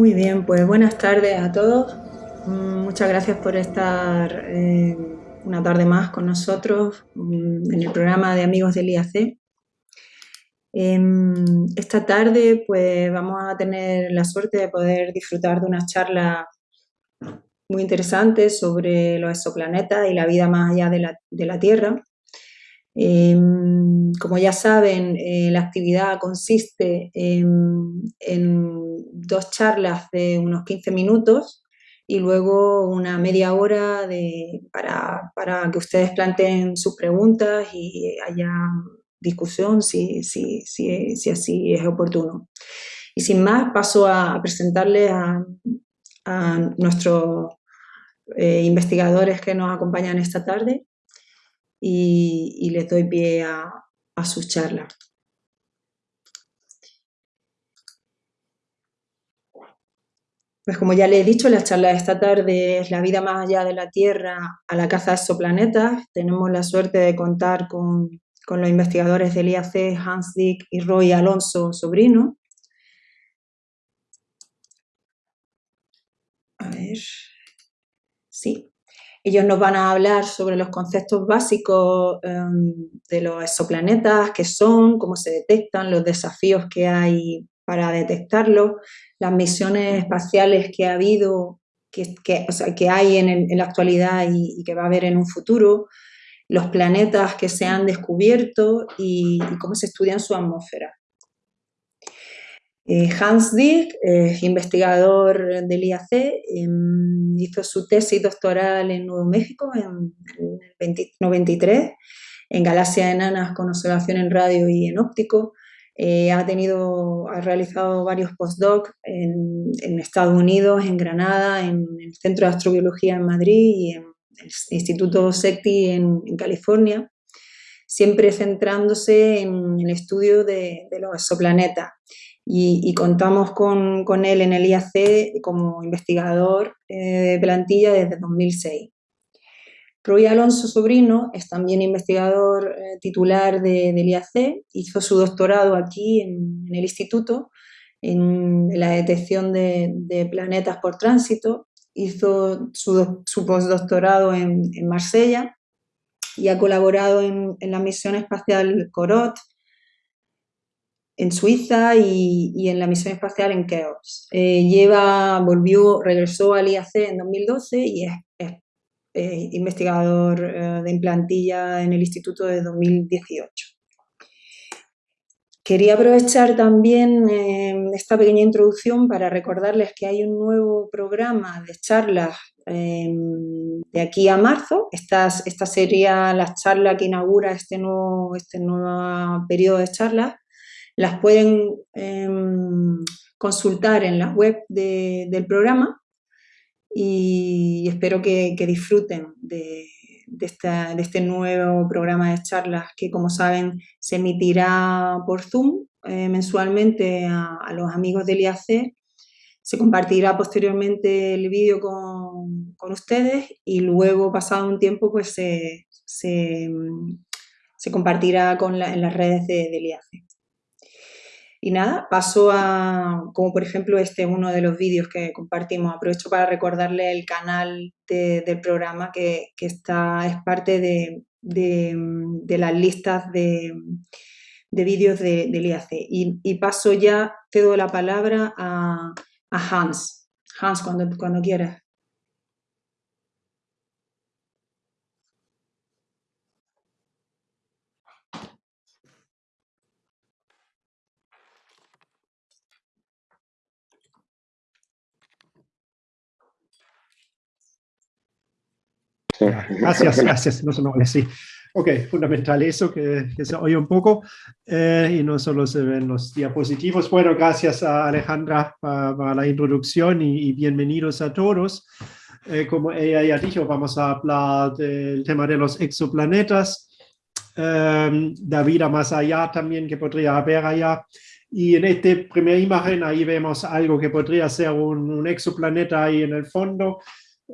Muy bien, pues buenas tardes a todos. Mm, muchas gracias por estar eh, una tarde más con nosotros mm, en el programa de Amigos del IAC. Em, esta tarde pues vamos a tener la suerte de poder disfrutar de una charla muy interesante sobre los exoplanetas y la vida más allá de la, de la Tierra. Em, como ya saben, eh, la actividad consiste en, dos charlas de unos 15 minutos y luego una media hora de, para, para, que ustedes planteen sus preguntas y haya discusión si, si, si, si así es oportuno. Y sin más, paso a presentarles a, nuestros eh, investigadores que nos acompañan esta tarde y, les doy pie a, a su charla. Pues como ya le he dicho, la charla de esta tarde es la vida más allá de la Tierra a la caza de exoplanetas. Tenemos la suerte de contar con, con los investigadores del IAC, Hans Dick y Roy Alonso Sobrino. A ver. Sí. Ellos nos van a hablar sobre los conceptos básicos em, de los exoplanetas, qué son, cómo se detectan, los desafíos que hay para detectarlos, las misiones espaciales que ha habido, que, que, hay en, la actualidad y, que va a haber en un futuro, los planetas que se han descubierto y cómo se estudian su atmósfera. Eh, Hans Dick, investigador del IAC, em, hizo su tesis doctoral en Nuevo México en, el 93, en galaxias enanas con observación en radio y en óptico. Eh, ha, tenido, ha realizado varios postdocs en, en, Estados Unidos, en Granada, en el Centro de Astrobiología en Madrid y en el Instituto SECTI en, California, siempre centrándose en el estudio de, de los exoplanetas y, contamos con, él en el IAC como investigador eh, de plantilla desde 2006. Roy Alonso Sobrino es también investigador eh, titular de, del IAC, hizo su doctorado aquí en, el instituto en la detección de, planetas por tránsito, hizo su, su postdoctorado en, en, Marsella y ha colaborado en, en la misión espacial Corot, en Suiza y, en la misión espacial en Keops. Eh, lleva, volvió, regresó al IAC en 2012 y es, eh, investigador eh, de implantilla en el instituto de 2018. Quería aprovechar también esta pequeña introducción para recordarles que hay un nuevo programa de charlas de aquí a marzo. Esta, esta sería la charla que inaugura este nuevo, este nuevo periodo de charlas las pueden em, consultar en la web del programa y espero que, disfruten de, este nuevo programa de charlas que, como saben, se emitirá por Zoom eh, mensualmente a, los amigos del IAC. Se compartirá posteriormente el vídeo con, ustedes y luego, pasado un tiempo, pues se, compartirá con en las redes del IAC. Y nada, paso a, como por ejemplo este uno de los vídeos que compartimos, aprovecho para recordarle el canal del programa que, está, es parte de, las listas de, vídeos del IAC. Y, paso ya, te doy la palabra a, Hans. Hans, cuando, cuando quieras. Gracias, gracias. No, no, sí. Ok, fundamental eso, que, se oye un poco eh, y no solo se ven los diapositivos. Bueno, gracias a Alejandra para, la introducción y, bienvenidos a todos. Eh, como ella ya dijo, vamos a hablar del tema de los exoplanetas, eh, de vida más allá también que podría haber allá. Y en esta primera imagen ahí vemos algo que podría ser un, un exoplaneta ahí en el fondo.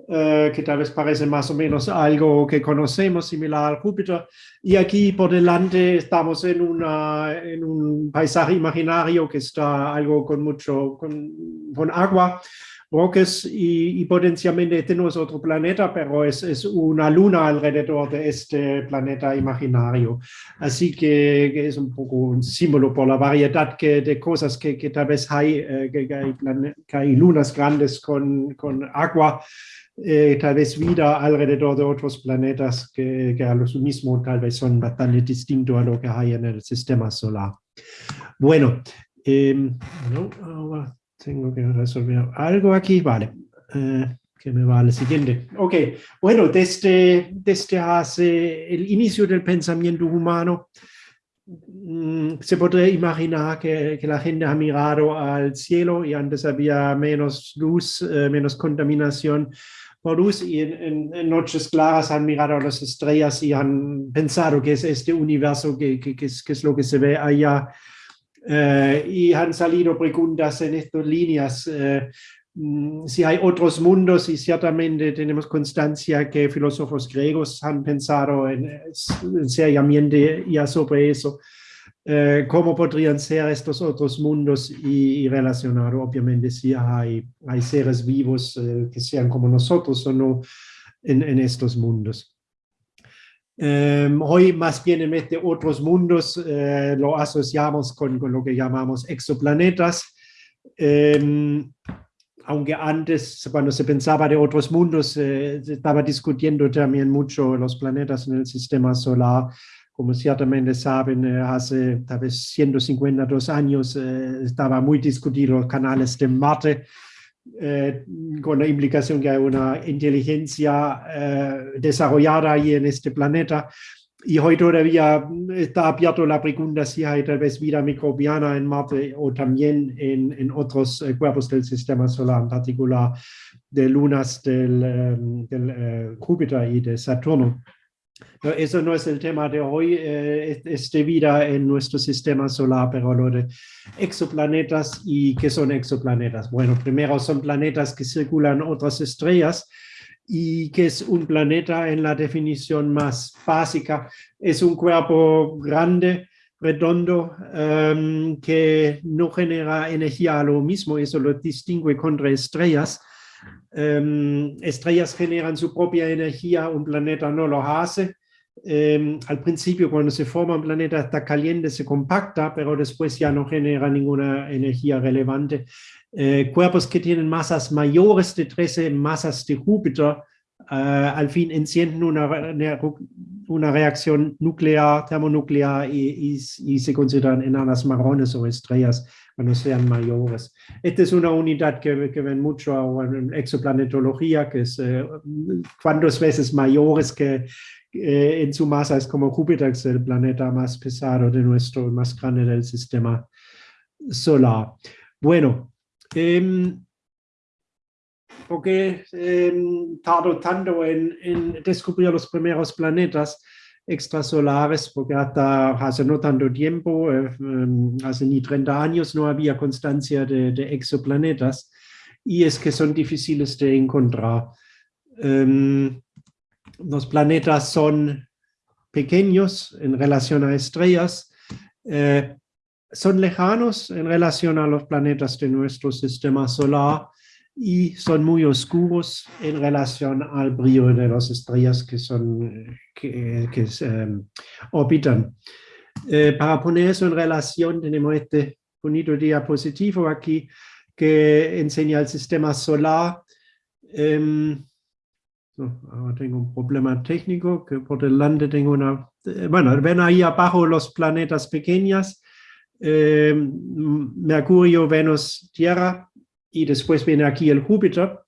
Eh, que tal vez parece más o menos algo que conocemos, similar al Júpiter. Y aquí por delante estamos en, una, en un paisaje imaginario que está algo con mucho, con, con agua, roques y, y, potencialmente tenemos otro planeta, pero es, es, una luna alrededor de este planeta imaginario. Así que, que, es un poco un símbolo por la variedad que, de cosas que, que tal vez hay, eh, que, hay que, hay lunas grandes con, con agua eh, tal vez vida alrededor de otros planetas que, que, a los mismos tal vez son bastante distintos a lo que hay en el sistema solar. Bueno, eh, no, tengo que resolver algo aquí, vale. Eh, que me va al siguiente. Ok, bueno, desde, desde hace el inicio del pensamiento humano, mm, se podría imaginar que, que, la gente ha mirado al cielo y antes había menos luz, eh, menos contaminación, luz y en, en, noches claras han mirado a las estrellas y han pensado que es este universo que, es, lo que se ve allá. Eh, y han salido preguntas en estas líneas. Eh, mm, si hay otros mundos y ciertamente tenemos constancia que filósofos griegos han pensado en, en seriamente ya sobre eso. Eh, cómo podrían ser estos otros mundos y, y obviamente, si hay, seres vivos eh, que sean como nosotros o no en, estos mundos. Eh, hoy más bien en vez de otros mundos eh, lo asociamos con, lo que llamamos exoplanetas, em, aunque antes, cuando se pensaba de otros mundos, se estaba discutiendo también mucho los planetas en el sistema solar, como ciertamente saben, eh, hace tal vez 152 años eh, estaba muy discutido los canales de Marte, eh, con la implicación que hay una inteligencia eh, desarrollada ahí en este planeta. Y hoy todavía está abierto la pregunta si hay tal vez vida microbiana en Marte o también en, en otros eh, cuerpos del sistema solar, en particular de lunas del, del Júpiter y de Saturno. No, eso no es el tema de hoy, eh, es de vida en nuestro sistema solar, pero lo de exoplanetas y qué son exoplanetas. Bueno, primero son planetas que circulan otras estrellas y que es un planeta en la definición más básica. Es un cuerpo grande, redondo, um, que no genera energía a lo mismo, eso lo distingue contra estrellas. Um, estrellas generan su propia energía, un planeta no lo hace. Eh, al principio cuando se forma un planeta está caliente, se compacta, pero después ya no genera ninguna energía relevante. Eh, cuerpos que tienen masas mayores de 13 masas de Júpiter, uh, al fin encienden una, una reacción nuclear, termonuclear y, y, se consideran enanas marrones o estrellas cuando sean mayores. Esta es una unidad que, que ven mucho en exoplanetología, que es eh, veces mayores que, eh, en su masa es como Júpiter, es el planeta más pesado de nuestro, más grande del sistema solar. Bueno, eh, porque eh, tardó tanto en, en, descubrir los primeros planetas extrasolares, porque hasta hace no tanto tiempo, eh, em, hace ni 30 años, no había constancia de, exoplanetas, y es que son difíciles de encontrar. Um, los planetas son pequeños en relación a estrellas, eh, son lejanos en relación a los planetas de nuestro sistema solar y son muy oscuros en relación al brillo de las estrellas que, son, que, que um, orbitan. Eh, para poner eso en relación, tenemos este bonito diapositivo aquí que enseña el sistema solar. So, ahora tengo un problema técnico que por delante tengo una... Eh, bueno, ven ahí abajo los planetas pequeños, eh, Mercurio, Venus, Tierra, y después viene aquí el Júpiter,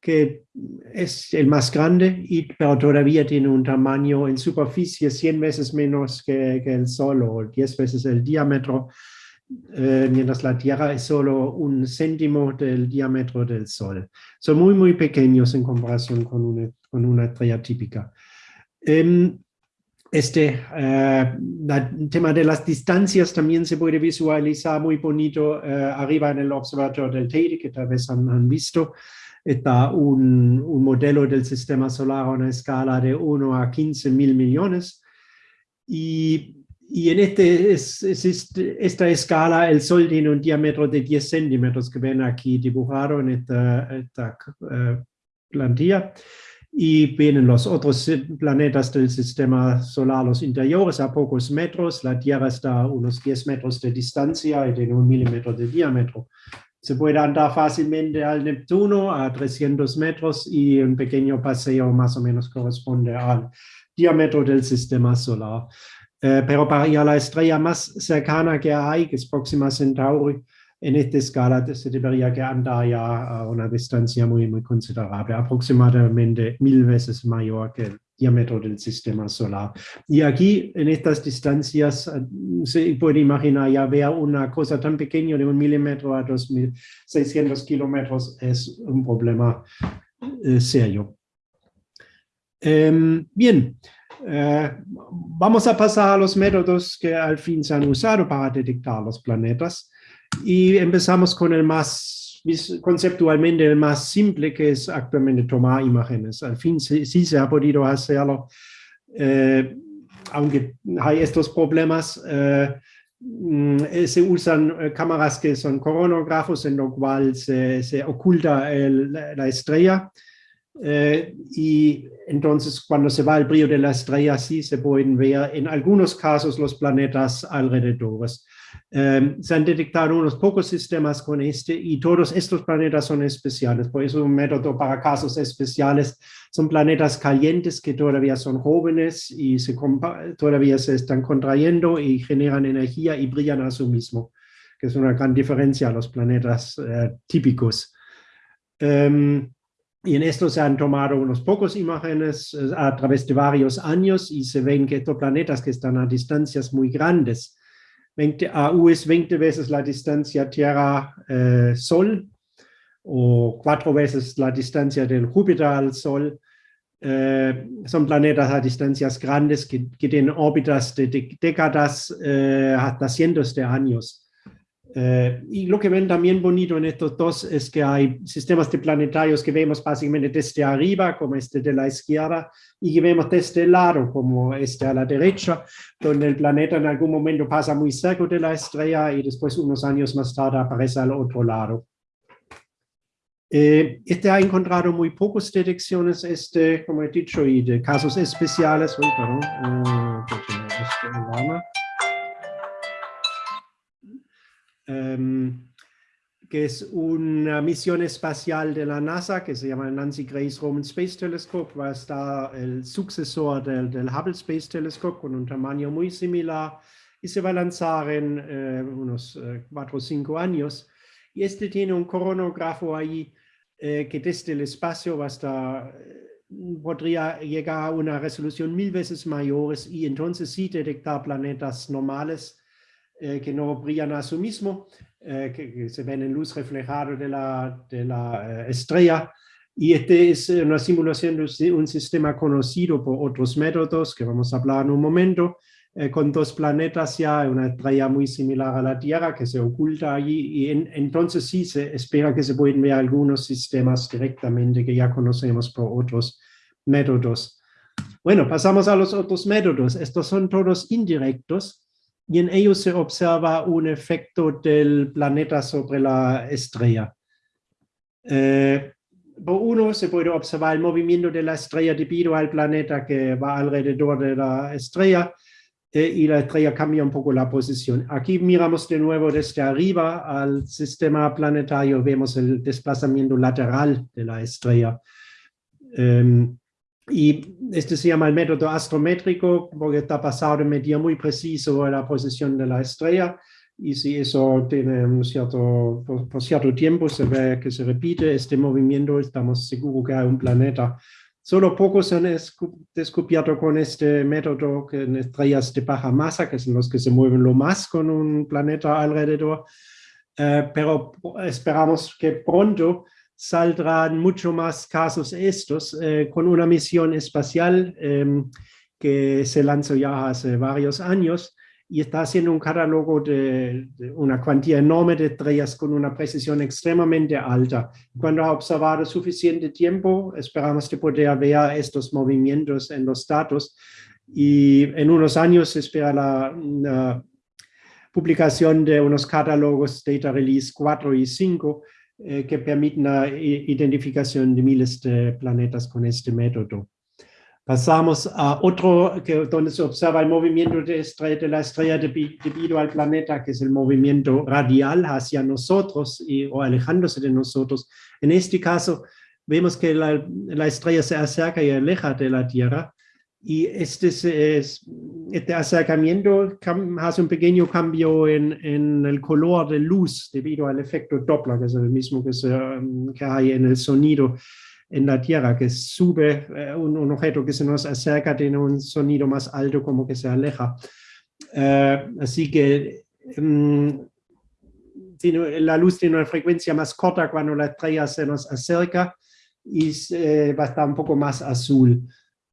que es el más grande, y, pero todavía tiene un tamaño en superficie 100 veces menos que, que el Sol o 10 veces el diámetro, eh, mientras la Tierra es solo un céntimo del diámetro del Sol. Son muy, muy pequeños en comparación con una, con una estrella típica. Eh, este tema de las distancias también se puede visualizar muy bonito arriba en el observatorio del Teide, que tal vez han, han visto. Está un, un, modelo del sistema solar a una escala de 1 a 15 mil millones. Y, y en este, es, es este, esta escala el Sol tiene un diámetro de 10 centímetros que ven aquí dibujado en esta, esta uh, plantilla y vienen los otros planetas del sistema solar, los interiores, a pocos metros. La Tierra está a unos 10 metros de distancia y tiene un milímetro de diámetro. Se puede andar fácilmente al Neptuno a 300 metros y un pequeño paseo más o menos corresponde al diámetro del sistema solar. Eh, pero para ir a la estrella más cercana que hay, que es Próxima Centauri, en esta escala se debería que andar ya a una distancia muy, muy considerable, aproximadamente mil veces mayor que el diámetro del sistema solar. Y aquí, en estas distancias, eh, se puede imaginar ya ver una cosa tan pequeña de un milímetro a 2.600 kilómetros es un problema eh, serio. Eh, bien, eh, vamos a pasar a los métodos que al fin se han usado para detectar los planetas. Y empezamos con el más, conceptualmente el más simple, que es actualmente tomar imágenes. Al fin sí, se ha podido hacerlo, eh, aunque hay estos problemas, eh, mm, se usan eh, cámaras que son coronógrafos, en lo cual se, oculta la estrella. Eh, y entonces cuando se va el brillo de la estrella, sí se pueden ver en algunos casos los planetas alrededores. Um, se han detectado unos pocos sistemas con este y todos estos planetas son especiales. Por eso un método para casos especiales son planetas calientes que todavía son jóvenes y se todavía se están contrayendo y generan energía y brillan a su mismo, que es una gran diferencia a los planetas uh, típicos. Um, y en esto se han tomado unos pocos imágenes uh, a través de varios años y se ven que estos planetas que están a distancias muy grandes 20, AU es 20 veces la distancia Tierra-Sol eh, o cuatro veces la distancia del Júpiter al Sol. Eh, son planetas a distancias grandes que, que tienen órbitas de, de décadas eh, hasta cientos de años. Eh, y lo que ven también bonito en estos dos es que hay sistemas de planetarios que vemos básicamente desde arriba, como este de la izquierda, y que vemos desde el lado, como este a la derecha, donde el planeta en algún momento pasa muy cerca de la estrella y después unos años más tarde aparece al otro lado. Eh, este ha encontrado muy pocas detecciones, este, como he dicho, y de casos especiales. Uy, perdón, uh, um, que es una misión espacial de la NASA que se llama Nancy Grace Roman Space Telescope, va a estar el sucesor del, del Hubble Space Telescope con un tamaño muy similar y se va a lanzar en eh, unos eh, cuatro o cinco años. Y este tiene un coronógrafo ahí eh, que desde el espacio va a estar, podría llegar a una resolución mil veces mayores y entonces sí detectar planetas normales eh, que no brillan a su mismo, eh, que, que, se ven en luz reflejada de la, de la eh, estrella. Y este es una simulación de un sistema conocido por otros métodos que vamos a hablar en un momento, eh, con dos planetas ya, una estrella muy similar a la Tierra que se oculta allí y en, entonces sí se espera que se pueden ver algunos sistemas directamente que ya conocemos por otros métodos. Bueno, pasamos a los otros métodos. Estos son todos indirectos y en ellos se observa un efecto del planeta sobre la estrella. Eh, por uno se puede observar el movimiento de la estrella debido al planeta que va alrededor de la estrella eh, y la estrella cambia un poco la posición. Aquí miramos de nuevo desde arriba al sistema planetario, vemos el desplazamiento lateral de la estrella. Eh, y este se llama el método astrométrico porque está basado en medir muy preciso la posición de la estrella y si eso tiene un cierto, por, cierto tiempo se ve que se repite este movimiento, estamos seguros que hay un planeta. Solo pocos han descubierto con este método que en estrellas de baja masa, que son los que se mueven lo más con un planeta alrededor, eh, pero esperamos que pronto saldrán mucho más casos estos eh, con una misión espacial eh, que se lanzó ya hace varios años y está haciendo un catálogo de, una cuantía enorme de estrellas con una precisión extremadamente alta. Cuando ha observado suficiente tiempo, esperamos de poder ver estos movimientos en los datos y en unos años se espera la, publicación de unos catálogos Data Release 4 y 5 eh, que permiten la identificación de miles de planetas con este método. Pasamos a otro que, donde se observa el movimiento de, de la estrella debido al planeta, que es el movimiento radial hacia nosotros y, o alejándose de nosotros. En este caso, vemos que la, la estrella se acerca y aleja de la Tierra. Y este, es, este acercamiento hace un pequeño cambio en, en, el color de luz debido al efecto Doppler, que es el mismo que, se, que hay en el sonido en la Tierra, que sube eh, un, objeto que se nos acerca, tiene un sonido más alto como que se aleja. Eh, así que mm, la luz tiene una frecuencia más corta cuando la estrella se nos acerca y va a estar un poco más azul.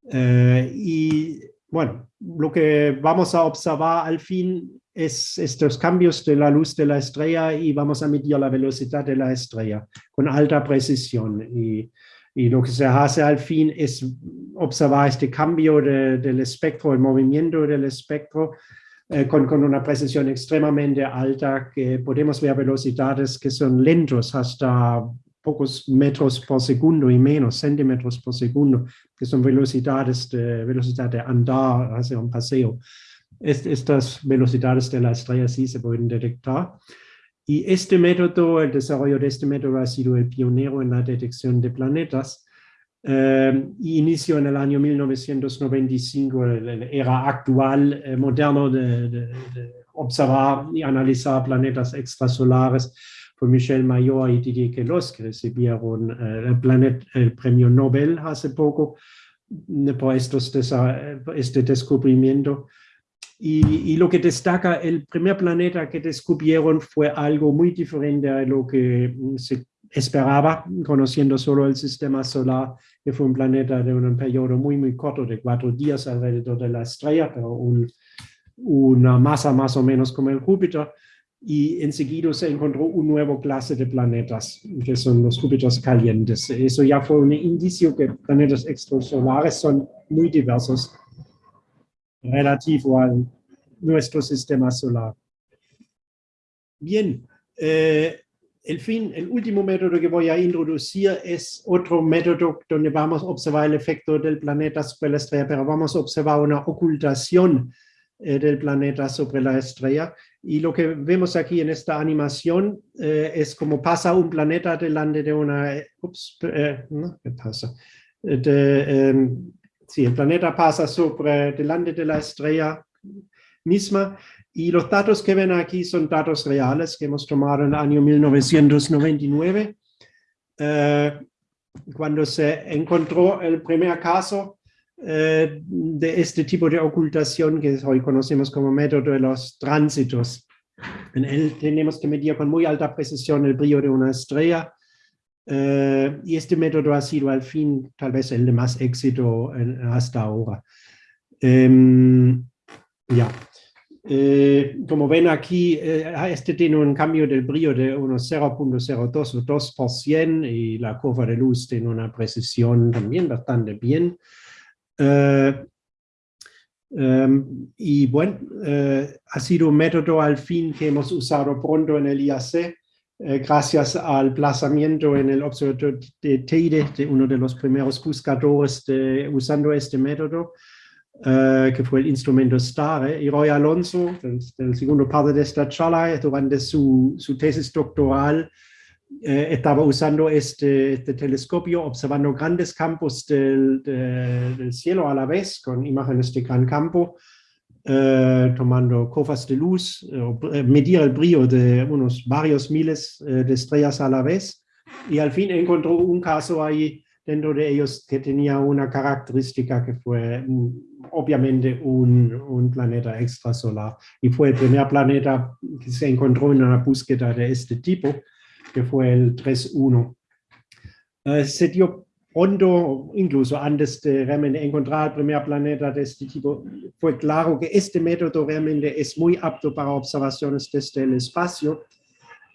Eh, y bueno, lo que vamos a observar al fin es estos cambios de la luz de la estrella y vamos a medir la velocidad de la estrella con alta precisión. Y y lo que se hace al fin es observar este cambio del espectro, el movimiento del espectro, eh, con, con, una precisión extremadamente alta, que podemos ver velocidades que son lentos hasta pocos metros por segundo y menos, centímetros por segundo, que son velocidades de, velocidad de andar, hacer un paseo. estas velocidades de la estrella sí se pueden detectar. Y este método, el desarrollo de este método ha sido el pionero en la detección de planetas. Eh, inició en el año 1995 la era actual, eh, moderno de, observar y analizar planetas extrasolares. Fue Michel Mayor y Didier Queloz que recibieron eh, el, premio Nobel hace poco por estos, este descubrimiento. Y, lo que destaca, el primer planeta que descubrieron fue algo muy diferente a lo que mm, se esperaba, conociendo solo el sistema solar, que fue un planeta de un periodo muy, muy corto, de cuatro días alrededor de la estrella, pero una masa más o menos como el Júpiter. Y enseguida se encontró un nuevo clase de planetas, que son los Júpiters calientes. Eso ya fue un indicio que planetas extrasolares son muy diversos relativo a nuestro sistema solar. Bien, eh, el fin, el último método que voy a introducir es otro método donde vamos a observar el efecto del planeta sobre la estrella, pero vamos a observar una ocultación eh, del planeta sobre la estrella. Y lo que vemos aquí en esta animación eh, es como pasa un planeta delante de una... Ups, ¿qué pasa? De, em, Sí, el planeta pasa sobre delante de la estrella misma. Y los datos que ven aquí son datos reales que hemos tomado en el año 1999 eh, cuando se encontró el primer caso eh, de este tipo de ocultación que hoy conocemos como método de los tránsitos. En él tenemos que medir con muy alta precisión el brillo de una estrella eh, y este método ha sido al fin tal vez el de más éxito hasta ahora. Em, ya. Eh, como ven aquí, eh, este tiene un cambio del brillo de unos 0.02 o 2% y la curva de luz tiene una precisión también bastante bien. Em, y bueno, ha sido un método al fin que hemos usado pronto en el IAC eh, gracias al plazamiento en el observatorio de Teide, de uno de los primeros buscadores de, usando este método, que fue el instrumento STAR. Y Roy Alonso, del, segundo parte de esta charla, durante su, su tesis doctoral, eh, estaba usando este, este, telescopio, observando grandes campos del, de, del cielo a la vez, con imágenes de gran campo, eh, tomando cofas de luz, eh, medir el brillo de unos varios miles eh, de estrellas a la vez. Y al fin encontró un caso ahí dentro de ellos que tenía una característica que fue mm, obviamente un, un, planeta extrasolar. Y fue el primer planeta que se encontró en una búsqueda de este tipo, que fue el 3.1. se dio pronto, incluso antes de realmente encontrar el primer planeta de este tipo, fue claro que este método realmente es muy apto para observaciones desde el espacio,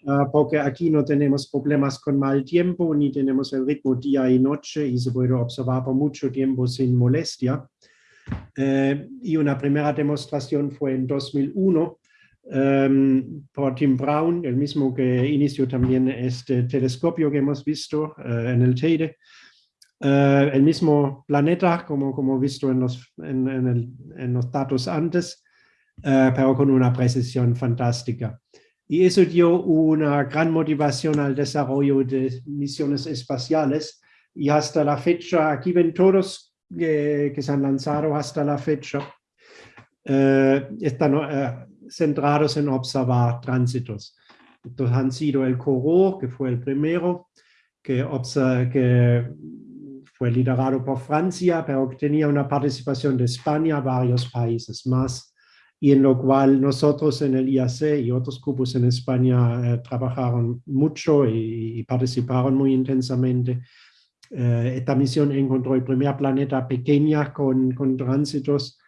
uh, porque aquí no tenemos problemas con mal tiempo, ni tenemos el ritmo día y noche, y se puede observar por mucho tiempo sin molestia. Uh, y una primera demostración fue en 2001, um, por Tim Brown, el mismo que inició también este telescopio que hemos visto uh, en el Teide, Uh, el mismo planeta, como, como visto en los, en, en, el, en los datos antes, uh, pero con una precisión fantástica. Y eso dio una gran motivación al desarrollo de misiones espaciales. Y hasta la fecha, aquí ven todos eh, que se han lanzado hasta la fecha, están centrados en observar tránsitos. Entonces han sido el CORO, que fue el primero, que, que fue liderado por Francia, pero tenía una participación de España, varios países más, y en lo cual nosotros en el IAC y otros grupos en España eh, trabajaron mucho y, y, participaron muy intensamente. Eh, esta misión encontró el primer planeta pequeña con, con tránsitos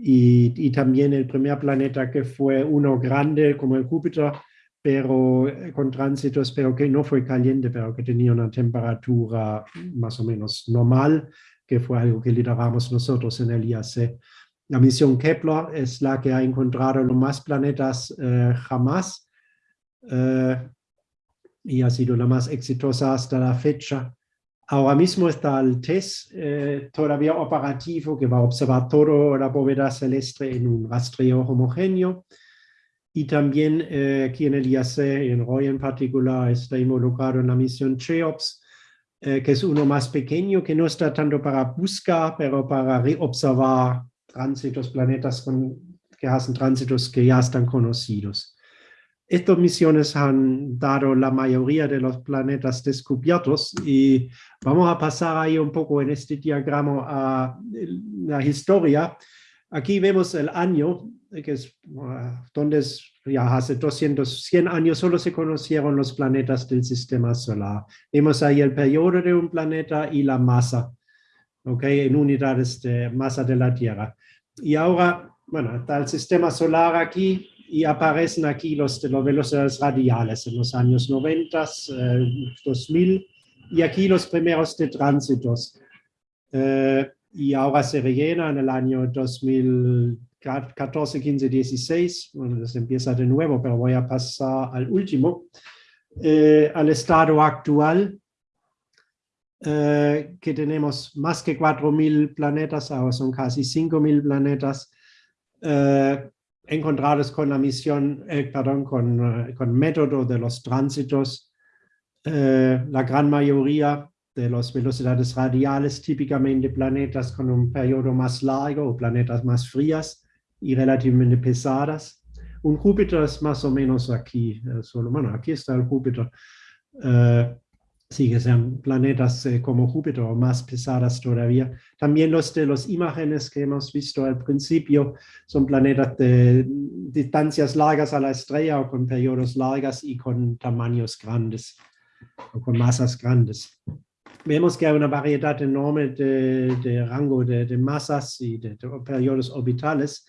y, y, también el primer planeta que fue uno grande como el Júpiter, pero eh, con tránsitos, pero que no fue caliente, pero que tenía una temperatura más o menos normal, que fue algo que lideramos nosotros en el IAC. La misión Kepler es la que ha encontrado los más planetas eh, jamás eh, y ha sido la más exitosa hasta la fecha. Ahora mismo está el TESS eh, todavía operativo que va a observar toda la bóveda celeste en un rastreo homogéneo y también eh, aquí en el IAC, en Roy en particular, está involucrado en la misión CHEOPS, eh, que es uno más pequeño, que no está tanto para buscar, pero para reobservar tránsitos, planetas con, que hacen tránsitos que ya están conocidos. Estas misiones han dado la mayoría de los planetas descubiertos y vamos a pasar ahí un poco en este diagrama a la historia. Aquí vemos el año que es ah, donde es, ya hace 200, 100 años solo se conocieron los planetas del sistema solar. Vemos ahí el periodo de un planeta y la masa, ¿ok? En unidades de masa de la Tierra. Y ahora, bueno, está el sistema solar aquí y aparecen aquí los las velocidades radiales en los años 90, 2000 eh, y aquí los primeros de tránsitos. Eh, y ahora se rellena en el año 2000 14, 15, 16, bueno, das empieza de nuevo, pero voy a pasar al último, eh, al estado actual, eh, que tenemos más que 4.000 planetas, ahora son casi 5.000 planetas, eh, encontrados con la misión, eh, perdón, con, con método de los tránsitos, eh, la gran mayoría de las velocidades radiales, típicamente planetas con un periodo más largo o planetas más frías, y relativamente pesadas. Un Júpiter es más o menos aquí, eh, solo, bueno, aquí está el Júpiter. Sí, que sean planetas eh, como Júpiter o más pesadas todavía. También los de las imágenes que hemos visto al principio son planetas de distancias largas a la estrella o con periodos largas y con tamaños grandes o con masas grandes. Vemos que hay una variedad enorme de, de rango de, de, masas y de, de periodos orbitales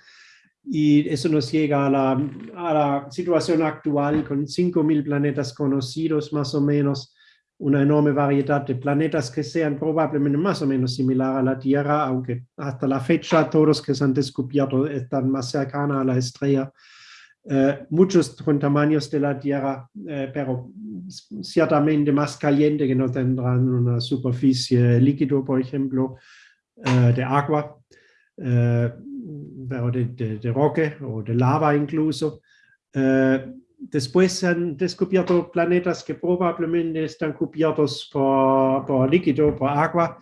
y eso nos llega a la, a la situación actual con 5.000 planetas conocidos más o menos, una enorme variedad de planetas que sean probablemente más o menos similar a la Tierra, aunque hasta la fecha todos que se han descubierto están más cercanos a la estrella. Eh, muchos con tamaños de la Tierra, eh, pero ciertamente más caliente que no tendrán una superficie líquido, por ejemplo, eh, de agua. Eh, pero de, de, de, roque o de lava incluso. Después han descubierto planetas que probablemente están cubiertos por, por líquido, por agua,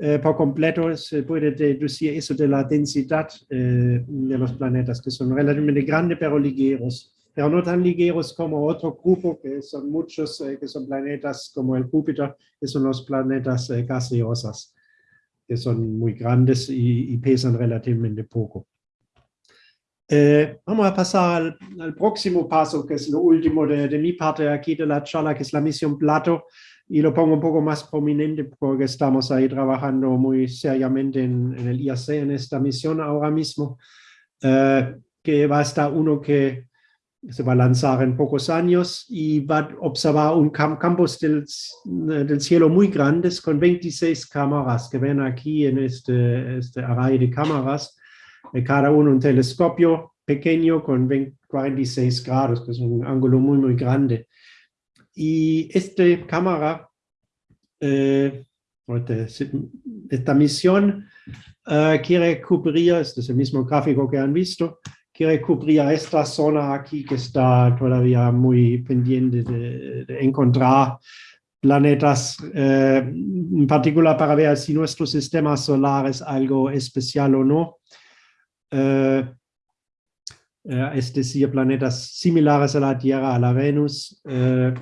eh, por completo. Se puede deducir eso de la densidad eh, de los planetas, que son relativamente grandes pero ligeros. Pero no tan ligeros como otro grupo, que son muchos, eh, que son planetas como el Júpiter, que son los planetas eh, gaseosas que son muy grandes y, y pesan relativamente poco. Eh, vamos a pasar al, al, próximo paso, que es lo último de, de, mi parte aquí de la charla, que es la misión Plato. y lo pongo un poco más prominente porque estamos ahí trabajando muy seriamente en, el IAC en esta misión ahora mismo, eh, que va a estar uno que se va a lanzar en pocos años y va a observar un campos del, del, cielo muy grandes con 26 cámaras que ven aquí en este, este array de cámaras, de cada uno un telescopio pequeño con 46 grados, que es un ángulo muy, muy grande. Y esta cámara, eh, esta misión uh, quiere cubrir, este es el mismo gráfico que han visto, quiere cubrir esta zona aquí que está todavía muy pendiente de, de encontrar planetas, eh, en particular para ver si nuestro sistema solar es algo especial o no. Eh, eh, es decir, planetas similares a la Tierra, a la Venus, eh,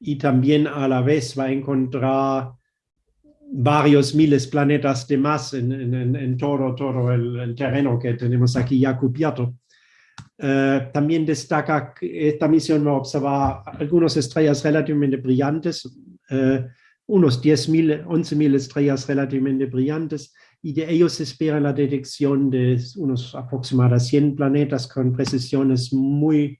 y también a la vez va a encontrar varios miles planetas de más en, en, en todo, todo el, terreno que tenemos aquí ya cubierto. También destaca que esta misión va a observar algunas estrellas relativamente brillantes, uh, unos 10.000, 11.000 estrellas relativamente brillantes, y de ellos se espera la detección de unos aproximadamente 100 planetas con precisiones muy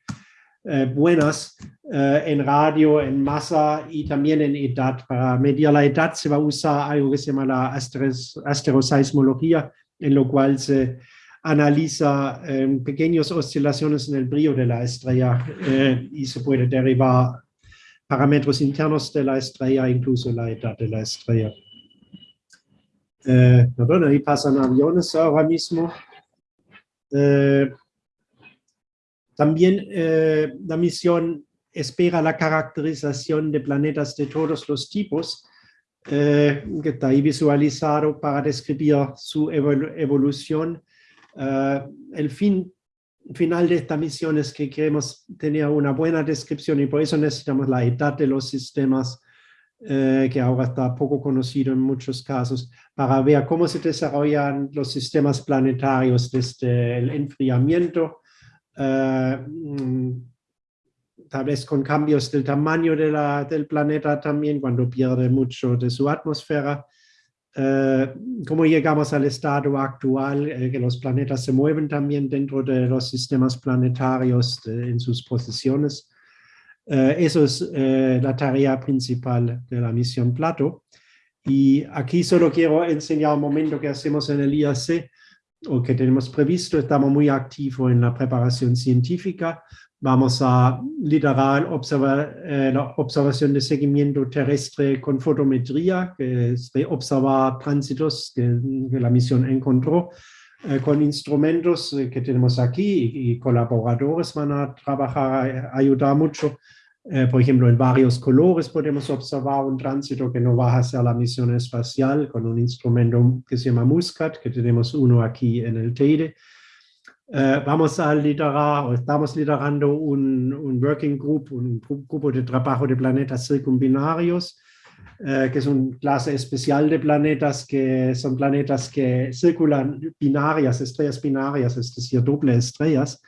eh, buenas eh, en radio, en masa y también en edad. Para medir la edad se va a usar algo que se llama la asteroseismología, en lo cual se analiza eh, pequeñas oscilaciones en el brillo de la estrella y se puede derivar parámetros internos de la estrella, incluso la edad de la estrella. Eh, perdón, ahí pasan aviones ahora mismo. Eh, también eh, la misión espera la caracterización de planetas de todos los tipos, eh, que está ahí visualizado para describir su evolución. Eh, el fin final de esta misión es que queremos tener una buena descripción y por eso necesitamos la edad de los sistemas, que ahora está poco conocido en muchos casos, para ver cómo se desarrollan los sistemas planetarios desde el enfriamiento eh, mm, tal vez con cambios del tamaño de la, del planeta también, cuando pierde mucho de su atmósfera. Eh, cómo llegamos al estado actual, eh, que los planetas se mueven también dentro de los sistemas planetarios en sus posiciones. Eso es la tarea principal de la misión Plato. Y aquí solo quiero enseñar un momento que hacemos en el IAC, o que tenemos previsto, estamos muy activos en la preparación científica. Vamos a liderar observar, eh, la observación de seguimiento terrestre con fotometría, que es de observar tránsitos que, que la misión encontró, eh, con instrumentos eh, que tenemos aquí y, colaboradores van a trabajar, a ayudar mucho eh, por ejemplo, en varios colores podemos observar un tránsito que no va a ser la misión espacial con un instrumento que se llama Muscat, que tenemos uno aquí en el Teide. Eh, vamos a liderar, o estamos liderando un, un, working group, un grupo de trabajo de planetas circumbinarios, eh, que es una clase especial de planetas que son planetas que circulan binarias, estrellas binarias, es decir, doble estrellas,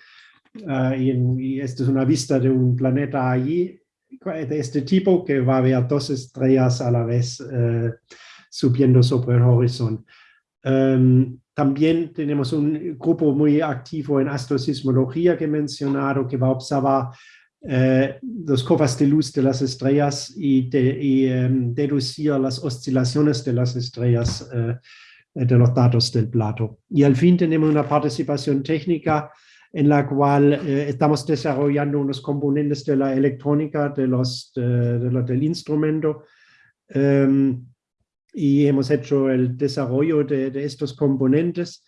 Uh, y, y, esta es una vista de un planeta allí de este tipo que va a ver dos estrellas a la vez uh, subiendo sobre el horizonte. Um, también tenemos un grupo muy activo en astrosismología que he mencionado que va a observar los covas de luz de las estrellas y, de, y um, deducir las oscilaciones de las estrellas de los datos del plato. Y al fin tenemos una participación técnica en la cual eh, estamos desarrollando unos componentes de la electrónica de los, de, de del instrumento um, y hemos hecho el desarrollo de, de estos componentes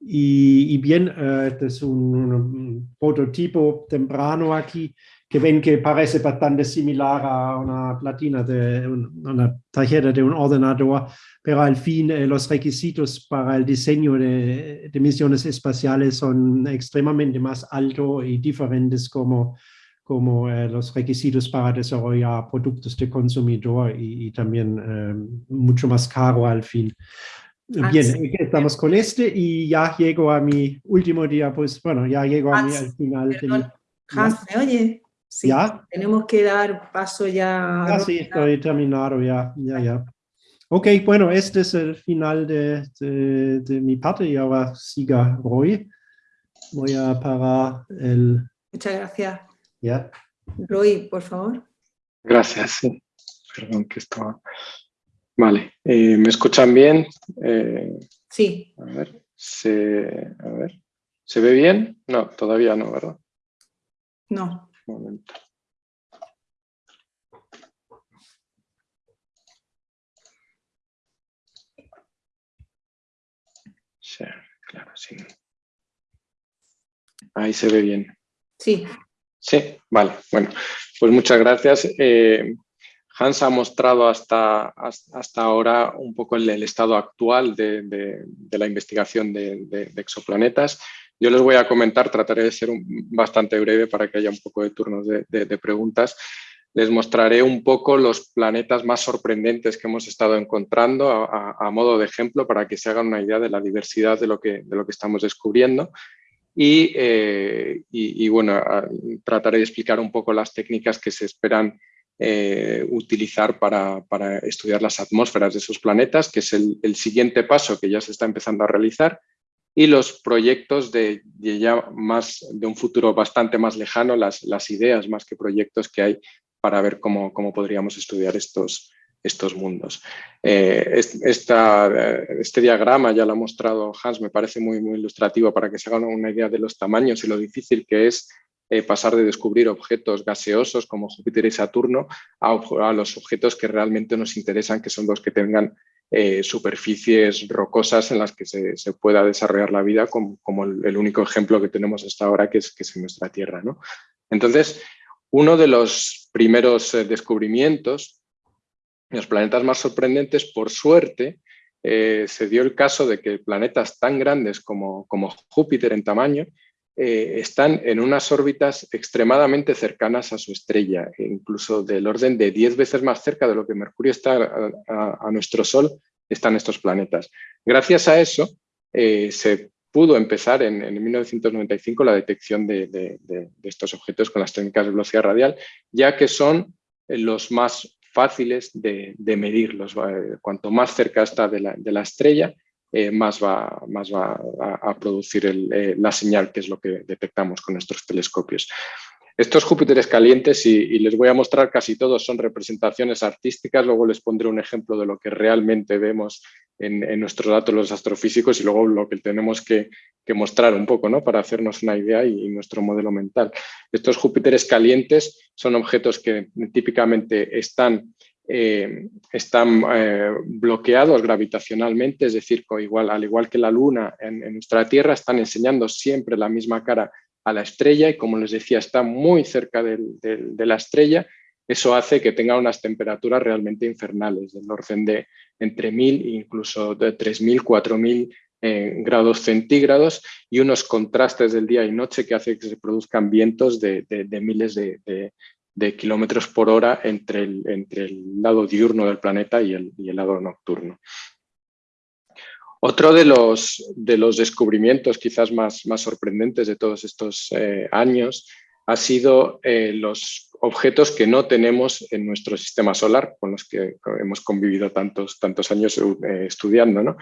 y, y bien, uh, este es un, un, prototipo temprano aquí que ven que parece bastante similar a una platina de un, una tarjeta de un ordenador, pero al fin eh, los requisitos para el diseño de, de, misiones espaciales son extremadamente más altos y diferentes como, como eh, los requisitos para desarrollar productos de consumidor y, y también eh, mucho más caro al fin. Ah, Bien, estamos con este y ya llego a mi último día, pues bueno, ya llego a mi, al final. Hans, ¿me oye? Sí, tenemos que dar paso ya. Ah, sí, estoy terminado ya, ya, ya. Ok, bueno, este es el final de, de, mi parte y ahora siga Roy. Voy a parar el... Muchas gracias. Ya. Roy, por favor. Gracias, sí. Perdón que estaba... Vale, eh, ¿me escuchan bien? Eh, sí. A ver, se, a ver, ¿se ve bien? No, todavía no, ¿verdad? No. Momento. Sí, claro, sí. Ahí se ve bien. Sí. Sí, vale. Bueno, pues muchas gracias. Eh, Hans ha mostrado hasta, hasta ahora un poco el, estado actual de, la investigación de, exoplanetas. Yo les voy a comentar, trataré de ser bastante breve para que haya un poco de turnos de, preguntas. Les mostraré un poco los planetas más sorprendentes que hemos estado encontrando a, modo de ejemplo para que se hagan una idea de la diversidad de lo que, estamos descubriendo. Y, eh, bueno, trataré de explicar un poco las técnicas que se esperan eh, utilizar para, estudiar las atmósferas de esos planetas, que es el, siguiente paso que ya se está empezando a realizar, y los proyectos de, ya más de un futuro bastante más lejano, las, las ideas más que proyectos que hay para ver cómo, cómo podríamos estudiar estos, estos mundos. Eh, este diagrama ya lo ha mostrado Hans, me parece muy, muy ilustrativo para que se hagan una idea de los tamaños y lo difícil que es eh, pasar de descubrir objetos gaseosos como Júpiter y Saturno a, los objetos que realmente nos interesan, que son los que tengan eh, superficies rocosas en las que se, pueda desarrollar la vida, como, el, único ejemplo que tenemos hasta ahora, que es, que es nuestra Tierra. ¿no? Entonces, uno de los primeros eh, descubrimientos, los planetas más sorprendentes, por suerte, se dio el caso de que planetas tan grandes como, como Júpiter en tamaño eh, están en unas órbitas extremadamente cercanas a su estrella, e incluso del orden de 10 veces más cerca de lo que Mercurio está a, nuestro Sol, están estos planetas. Gracias a eso, eh, se pudo empezar en, 1995 la detección de, estos objetos con las técnicas de velocidad radial, ya que son eh, los más fáciles de, medirlos. Cuanto más cerca está de la estrella, eh, más va, más va a, producir eh, la señal, que es lo que detectamos con nuestros telescopios. Estos Júpiteres calientes, y, les voy a mostrar casi todos, son representaciones artísticas, luego les pondré un ejemplo de lo que realmente vemos en, nuestros datos los astrofísicos y luego lo que tenemos que, mostrar un poco ¿no? para hacernos una idea y, nuestro modelo mental. Estos Júpiteres calientes son objetos que típicamente están eh, están eh, bloqueados gravitacionalmente, es decir, al igual que la Luna en, nuestra Tierra, están enseñando siempre la misma cara a la estrella y como les decía, está muy cerca de la estrella, eso hace que tenga unas temperaturas realmente infernales, del orden de entre 1000 e incluso de 3000, 4000 eh, grados centígrados y unos contrastes del día y noche que hace que se produzcan vientos de, miles de, de kilómetros por hora entre el, entre el lado diurno del planeta y el, y el lado nocturno. Otro de los, de los descubrimientos quizás más, más sorprendentes de todos estos eh, años ha sido eh, los objetos que no tenemos en nuestro sistema solar, con los que hemos convivido tantos, tantos años eh, estudiando. ¿no?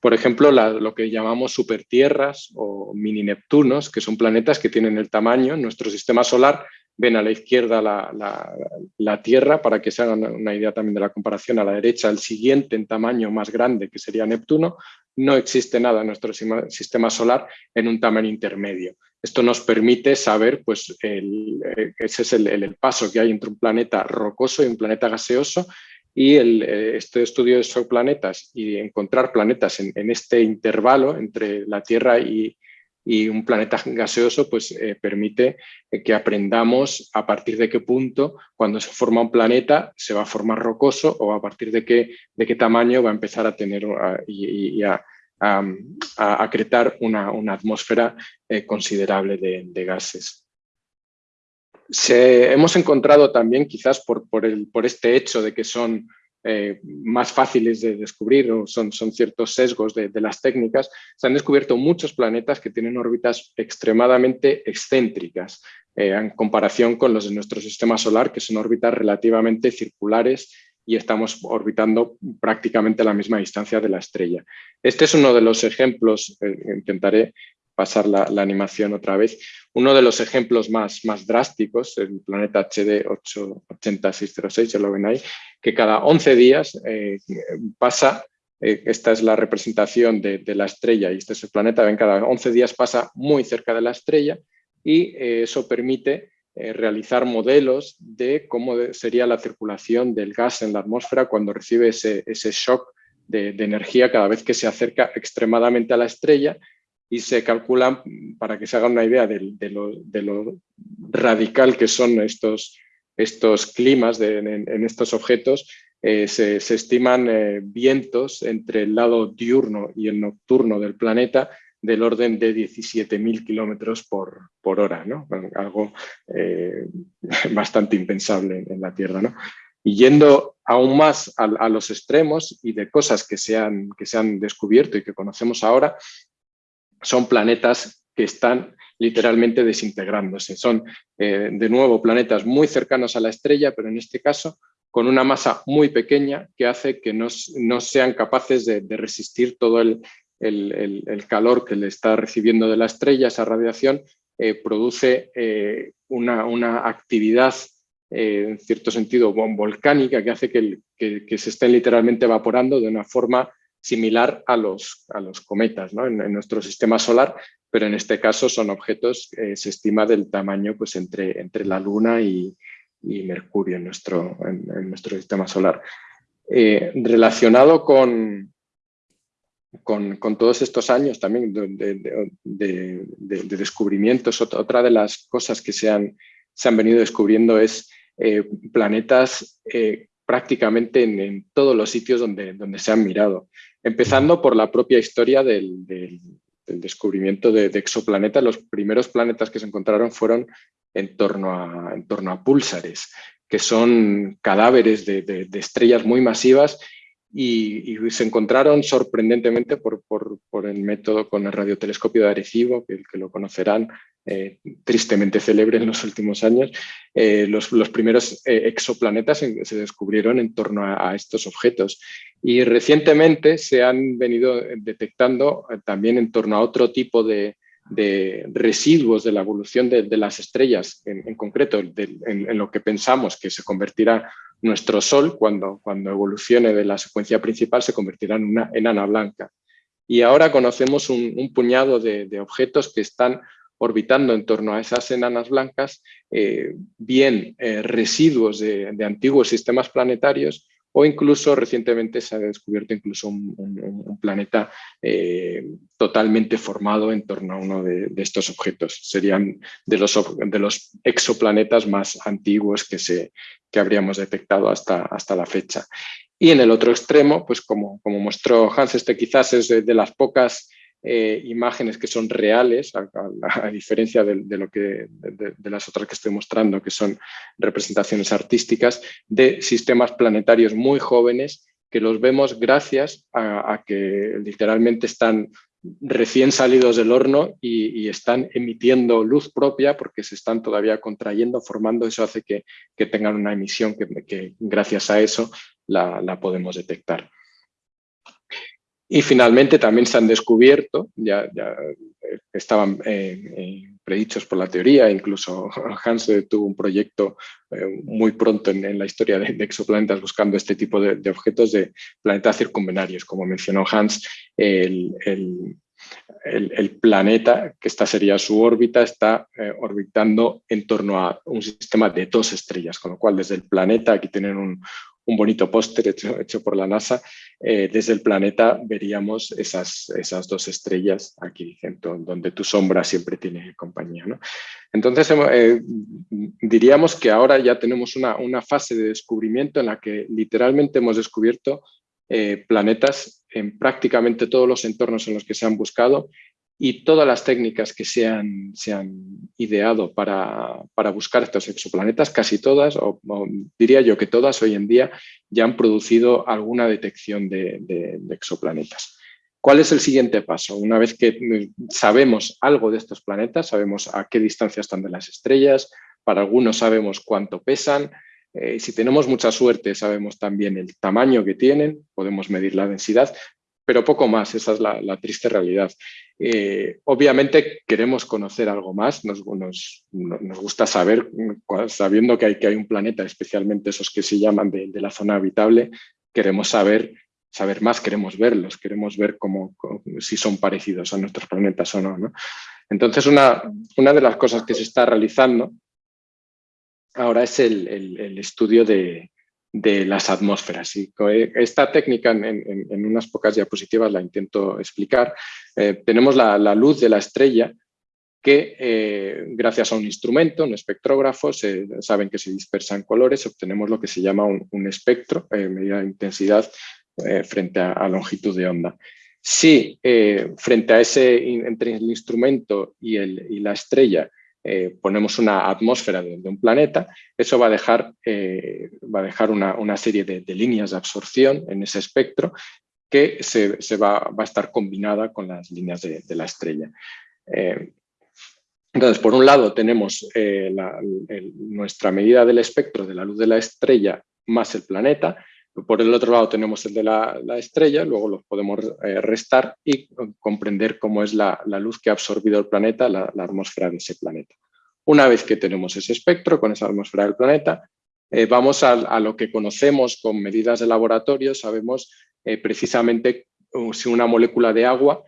por ejemplo, lo que llamamos supertierras o mini Neptunos, que son planetas que tienen el tamaño en nuestro sistema solar ven a la izquierda la, Tierra, para que se hagan una idea también de la comparación, a la derecha el siguiente en tamaño más grande, que sería Neptuno, no existe nada en nuestro sistema solar en un tamaño intermedio. Esto nos permite saber, pues, el, eh, ese es el, paso que hay entre un planeta rocoso y un planeta gaseoso, y el, eh, este estudio de esos planetas y encontrar planetas en, en este intervalo entre la Tierra y, y un planeta gaseoso pues, eh, permite eh, que aprendamos a partir de qué punto, cuando se forma un planeta, se va a formar rocoso o a partir de qué, de qué tamaño va a empezar a tener y, a, acretar una, atmósfera eh, considerable de, gases. Se, hemos encontrado también, quizás por, por, el, por este hecho de que son eh, más fáciles de descubrir, o son, son ciertos sesgos de, las técnicas, se han descubierto muchos planetas que tienen órbitas extremadamente excéntricas. en comparación con los de nuestro sistema solar, que son órbitas relativamente circulares y estamos orbitando prácticamente a la misma distancia de la estrella. Este es uno de los ejemplos, eh, intentaré pasar la, animación otra vez, uno de los ejemplos más, más drásticos, el planeta HD 880606, ya lo ven ahí, que cada 11 días eh, pasa, eh, esta es la representación de, la estrella y este es el planeta, ven, cada 11 días pasa muy cerca de la estrella y eso permite eh, realizar modelos de cómo sería la circulación del gas en la atmósfera cuando recibe ese, shock de, energía cada vez que se acerca extremadamente a la estrella y se calculan, para que se hagan una idea de, lo, radical que son estos, estos climas en, estos objetos, eh, se, estiman eh, vientos entre el lado diurno y el nocturno del planeta del orden de 17.000 kilómetros por, por, hora, algo eh, bastante impensable en la Tierra. Y yendo aún más a, los extremos y de cosas que se, que se han descubierto y que conocemos ahora, son planetas que están literalmente desintegrándose. Son, eh, de nuevo, planetas muy cercanos a la estrella, pero en este caso con una masa muy pequeña que hace que no, no sean capaces de, resistir todo el, el, calor que le está recibiendo de la estrella, esa radiación, eh, produce eh, una, actividad eh, en cierto sentido volcánica que hace que, se estén literalmente evaporando de una forma similar a los, a los cometas en, nuestro sistema solar, pero en este caso son objetos, se estima del tamaño pues, entre, entre la Luna y, Mercurio en nuestro, en nuestro sistema solar. relacionado con, con, todos estos años también de, descubrimientos, otra de las cosas que se han, se han venido descubriendo es eh, planetas eh, prácticamente en, todos los sitios donde, donde se han mirado. Empezando por la propia historia del, descubrimiento de, exoplanetas. Los primeros planetas que se encontraron fueron en torno a, en torno a púlsares, que son cadáveres de estrellas muy masivas y, se encontraron sorprendentemente por, el método con el radiotelescopio de Arecibo, que lo conocerán, eh, tristemente célebre en los últimos años, eh, los, primeros eh, exoplanetas se descubrieron en torno a, estos objetos. Y recientemente se han venido detectando también en torno a otro tipo de, residuos de la evolución de, las estrellas, en, concreto en, lo que pensamos que se convertirá nuestro Sol, cuando, cuando evolucione de la secuencia principal, se convertirá en una enana blanca. Y ahora conocemos un, puñado de, objetos que están orbitando en torno a esas enanas blancas, eh, bien eh, residuos de, antiguos sistemas planetarios o incluso recientemente se ha descubierto incluso un, planeta eh, totalmente formado en torno a uno de, estos objetos. Serían de los, exoplanetas más antiguos que, se, que habríamos detectado hasta, hasta la fecha. Y en el otro extremo, pues como, como mostró Hans, este quizás es de las pocas eh, imágenes que son reales, a, diferencia de, lo que, de, las otras que estoy mostrando, que son representaciones artísticas, de sistemas planetarios muy jóvenes que los vemos gracias a, que literalmente están recién salidos del horno y, están emitiendo luz propia porque se están todavía contrayendo, formando, eso hace que, tengan una emisión que, gracias a eso la podemos detectar. Y finalmente también se han descubierto, ya, eh, estaban eh, eh, predichos por la teoría, incluso Hans tuvo un proyecto muy pronto en, la historia de, exoplanetas buscando este tipo de, objetos de planetas circunvenarios. Como mencionó Hans, el, planeta, que esta sería su órbita, está orbitando en torno a un sistema de dos estrellas, con lo cual desde el planeta, aquí tienen un, un bonito póster hecho, por la NASA, eh, desde el planeta veríamos esas, esas dos estrellas aquí, donde tu sombra siempre tiene compañía. ¿no? Entonces, eh, diríamos que ahora ya tenemos una, una, fase de descubrimiento en la que literalmente hemos descubierto eh, planetas en prácticamente todos los entornos en los que se han buscado y todas las técnicas que se han, se han ideado para, para, buscar estos exoplanetas, casi todas, o, diría yo que todas hoy en día ya han producido alguna detección de, exoplanetas. ¿Cuál es el siguiente paso? Una vez que mm, sabemos algo de estos planetas, sabemos a qué distancia están de las estrellas, para algunos sabemos cuánto pesan, eh, si tenemos mucha suerte sabemos también el tamaño que tienen, podemos medir la densidad, pero poco más, esa es la, triste realidad. Eh, obviamente queremos conocer algo más, nos, gusta saber, sabiendo que hay, un planeta, especialmente esos que se llaman de la zona habitable, queremos saber saber más, queremos verlos, queremos ver cómo, si son parecidos a nuestros planetas o no. Entonces, una, de las cosas que se está realizando ahora es el, estudio de, las atmósferas. Y esta técnica en, unas pocas diapositivas la intento explicar. Eh, tenemos la, luz de la estrella que eh, gracias a un instrumento, un espectrógrafo, se, saben que se dispersan colores, obtenemos lo que se llama un, espectro, eh, medida de intensidad eh, frente a, longitud de onda. Si eh, frente a ese, entre el instrumento y, el, y la estrella, eh, ponemos una atmósfera de, un planeta, eso va a dejar, va a dejar una, una serie de, líneas de absorción en ese espectro que se, se va, va, a estar combinada con las líneas de, la estrella. entonces, por un lado tenemos nuestra medida del espectro de la luz de la estrella más el planeta, por el otro lado tenemos el de la, estrella, luego los podemos eh, restar y comprender cómo es la, luz que ha absorbido el planeta, la, atmósfera de ese planeta. Una vez que tenemos ese espectro con esa atmósfera del planeta, eh, vamos a, lo que conocemos con medidas de laboratorio, sabemos eh, precisamente si una molécula de agua,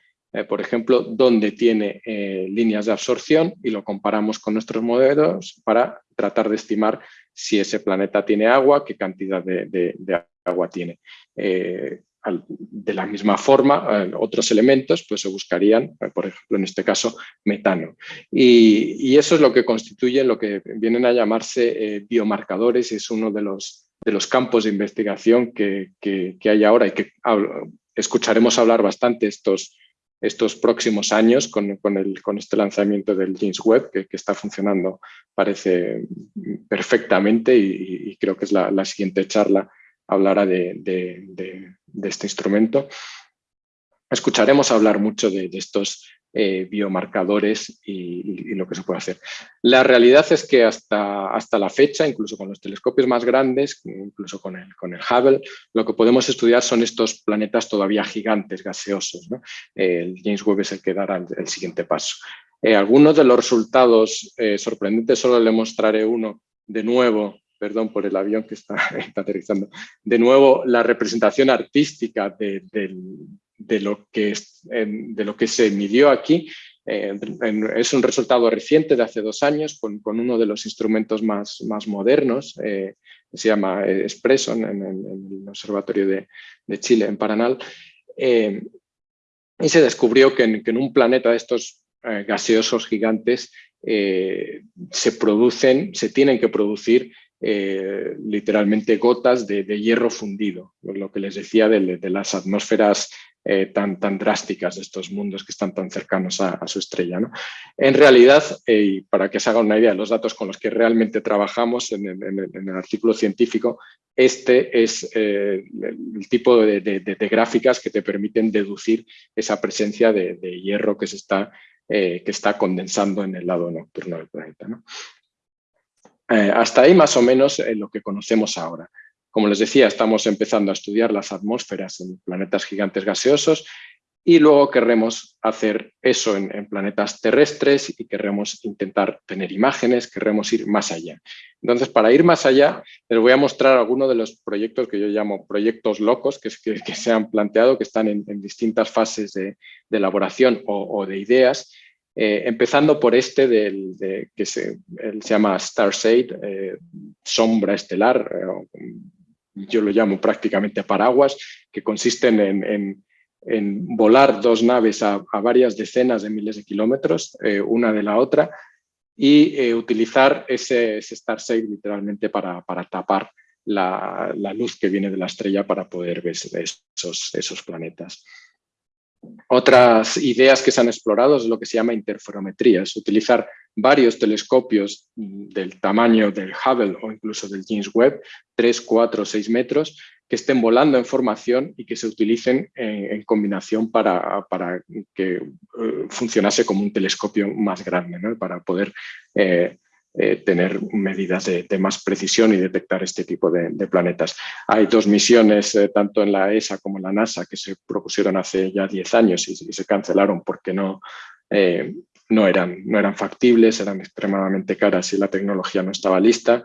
por ejemplo, dónde tiene líneas de absorción y lo comparamos con nuestros modelos para tratar de estimar si ese planeta tiene agua, qué cantidad de, agua tiene. Eh, de la misma forma, eh, otros elementos pues, se buscarían, eh, por ejemplo, en este caso, metano. Y, eso es lo que constituye lo que vienen a llamarse biomarcadores, es uno de los, de los campos de investigación que, que hay ahora y que escucharemos hablar bastante estos, estos próximos años con, con, el, con este lanzamiento del James Webb, que, está funcionando, parece perfectamente y, creo que es la, siguiente charla hablará de, de, este instrumento. Escucharemos hablar mucho de, estos eh, biomarcadores y, lo que se puede hacer. La realidad es que hasta, hasta la fecha, incluso con los telescopios más grandes, incluso con el, con el Hubble, lo que podemos estudiar son estos planetas todavía gigantes, gaseosos. James Webb es el que dará el, siguiente paso. Eh, algunos de los resultados eh, sorprendentes, solo le mostraré uno de nuevo, perdón por el avión que está, aterrizando, de nuevo la representación artística de, de lo que, de lo que se midió aquí. Eh, es un resultado reciente de hace dos años con, uno de los instrumentos más, más modernos, eh, se llama Espresso en, el Observatorio de, Chile, en Paranal, eh, y se descubrió que en, un planeta de estos gaseosos gigantes se producen, se tienen que producir literalmente gotas de, hierro fundido, lo que les decía de, de las atmósferas eh, tan, drásticas de estos mundos que están tan cercanos a, su estrella. ¿no? En realidad, eh, y para que se hagan una idea de los datos con los que realmente trabajamos en el, artículo científico, este es eh, el tipo de, gráficas que te permiten deducir esa presencia de, hierro que, se está condensando en el lado nocturno del planeta. hasta ahí más o menos lo que conocemos ahora. Como les decía, estamos empezando a estudiar las atmósferas en planetas gigantes gaseosos y luego querremos hacer eso en, planetas terrestres y querremos intentar tener imágenes, queremos ir más allá. Entonces, para ir más allá, les voy a mostrar algunos de los proyectos que yo llamo proyectos locos que, se han planteado, que están en, distintas fases de, elaboración o, de ideas, eh, empezando por este del, que se, llama Star eh, sombra estelar, eh, yo lo llamo prácticamente paraguas, que consisten en, volar dos naves a, varias decenas de miles de kilómetros, eh, una de la otra, y eh, utilizar ese, ese literalmente para, tapar la, luz que viene de la estrella para poder ver esos, esos planetas. Otras ideas que se han explorado es lo que se llama interferometría, es utilizar varios telescopios del tamaño del Hubble o incluso del James Webb, 3, 4, 6 metros, que estén volando en formación y que se utilicen en, combinación para, que eh, funcionase como un telescopio más grande, para poder eh, eh, tener medidas de, más precisión y detectar este tipo de, planetas. Hay dos misiones, tanto en la ESA como en la NASA, que se propusieron hace ya 10 años y, se cancelaron porque no, no, eran, no eran factibles, eran extremadamente caras y la tecnología no estaba lista.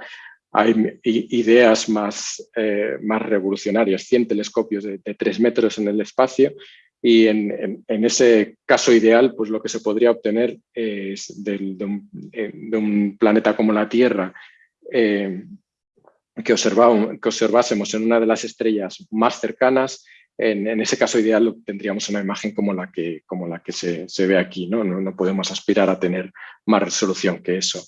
Hay ideas más, eh, más revolucionarias, 100 telescopios de, de, 3 metros en el espacio y en, ese caso ideal pues lo que se podría obtener es de, un, planeta como la Tierra eh, que, que observásemos en una de las estrellas más cercanas en, ese caso ideal tendríamos una imagen como la que, como la que se, se ve aquí, ¿no? ¿no? No podemos aspirar a tener más resolución que eso.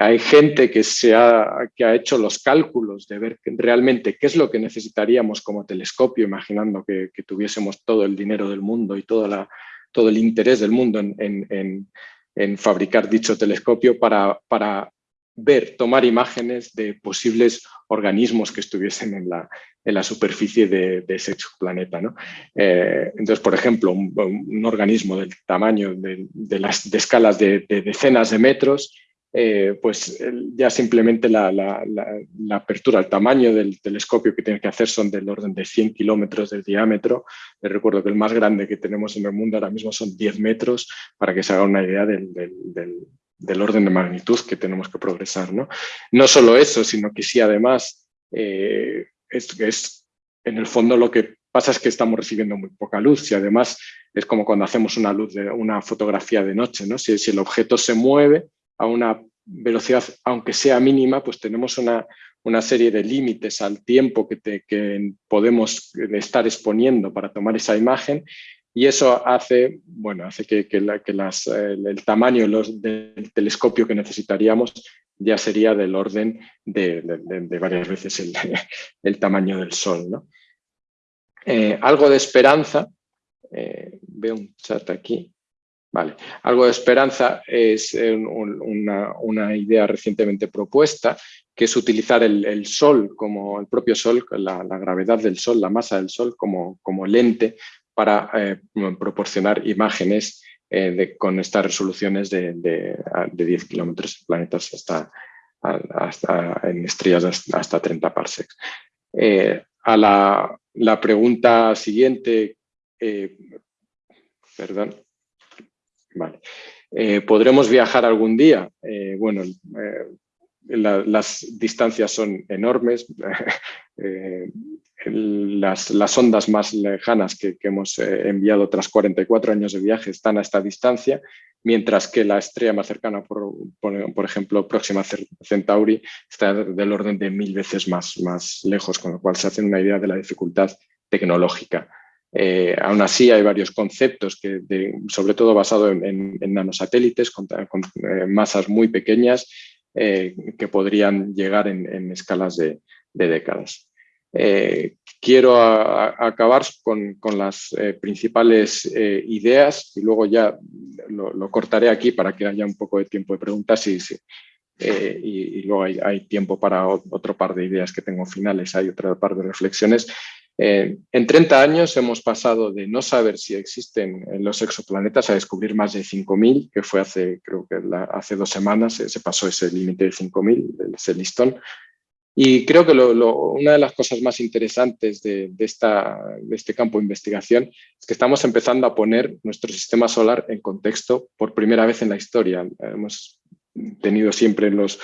Hay gente que, se ha, que ha hecho los cálculos de ver realmente qué es lo que necesitaríamos como telescopio, imaginando que, tuviésemos todo el dinero del mundo y toda la, todo el interés del mundo en, fabricar dicho telescopio para, ver, tomar imágenes de posibles organismos que estuviesen en la, en la superficie de, ese exoplaneta. ¿no? Eh, entonces, por ejemplo, un, organismo del tamaño de, las de escalas de, decenas de metros eh, pues ya simplemente la, apertura, el tamaño del telescopio que tiene que hacer son del orden de 100 kilómetros de diámetro. Les recuerdo que el más grande que tenemos en el mundo ahora mismo son 10 metros, para que se haga una idea del, orden de magnitud que tenemos que progresar. No, no solo eso, sino que sí además eh, es, es en el fondo lo que pasa es que estamos recibiendo muy poca luz y además es como cuando hacemos una luz de una fotografía de noche, ¿no? si, si el objeto se mueve, a una velocidad, aunque sea mínima, pues tenemos una, serie de límites al tiempo que, que, podemos estar exponiendo para tomar esa imagen y eso hace, bueno, hace que, el, tamaño del telescopio que necesitaríamos ya sería del orden de, varias veces el, tamaño del Sol. ¿no? Eh, algo de esperanza, eh, veo un chat aquí, Vale. Algo de esperanza es eh, una, idea recientemente propuesta, que es utilizar el, Sol, como el propio Sol, la, gravedad del Sol, la masa del Sol, como, como lente para eh, proporcionar imágenes eh, con estas resoluciones de, de, 10 kilómetros en planetas hasta, hasta, en estrellas hasta, 30 parsecs. a la, la, pregunta siguiente, perdón, Vale. Eh, ¿Podremos viajar algún día? Eh, bueno, eh, las distancias son enormes. las, ondas más lejanas que, hemos enviado tras 44 años de viaje están a esta distancia, mientras que la estrella más cercana, por, por, ejemplo, Próxima Centauri, está del orden de mil veces más, más lejos, con lo cual se hace una idea de la dificultad tecnológica. Eh, aún así hay varios conceptos, que sobre todo basados en, nanosatélites con, eh, masas muy pequeñas eh, que podrían llegar en, escalas de, décadas. Quiero acabar con, las principales ideas y luego ya lo, cortaré aquí para que haya un poco de tiempo de preguntas y, y, luego hay, hay, tiempo para otro par de ideas que tengo finales, hay otro par de reflexiones. Eh, en 30 años hemos pasado de no saber si existen los exoplanetas a descubrir más de 5.000, que fue hace, creo que hace dos semanas se, pasó ese límite de 5.000, ese listón. Y creo que una de las cosas más interesantes de, este campo de investigación es que estamos empezando a poner nuestro sistema solar en contexto por primera vez en la historia. Hemos tenido siempre los,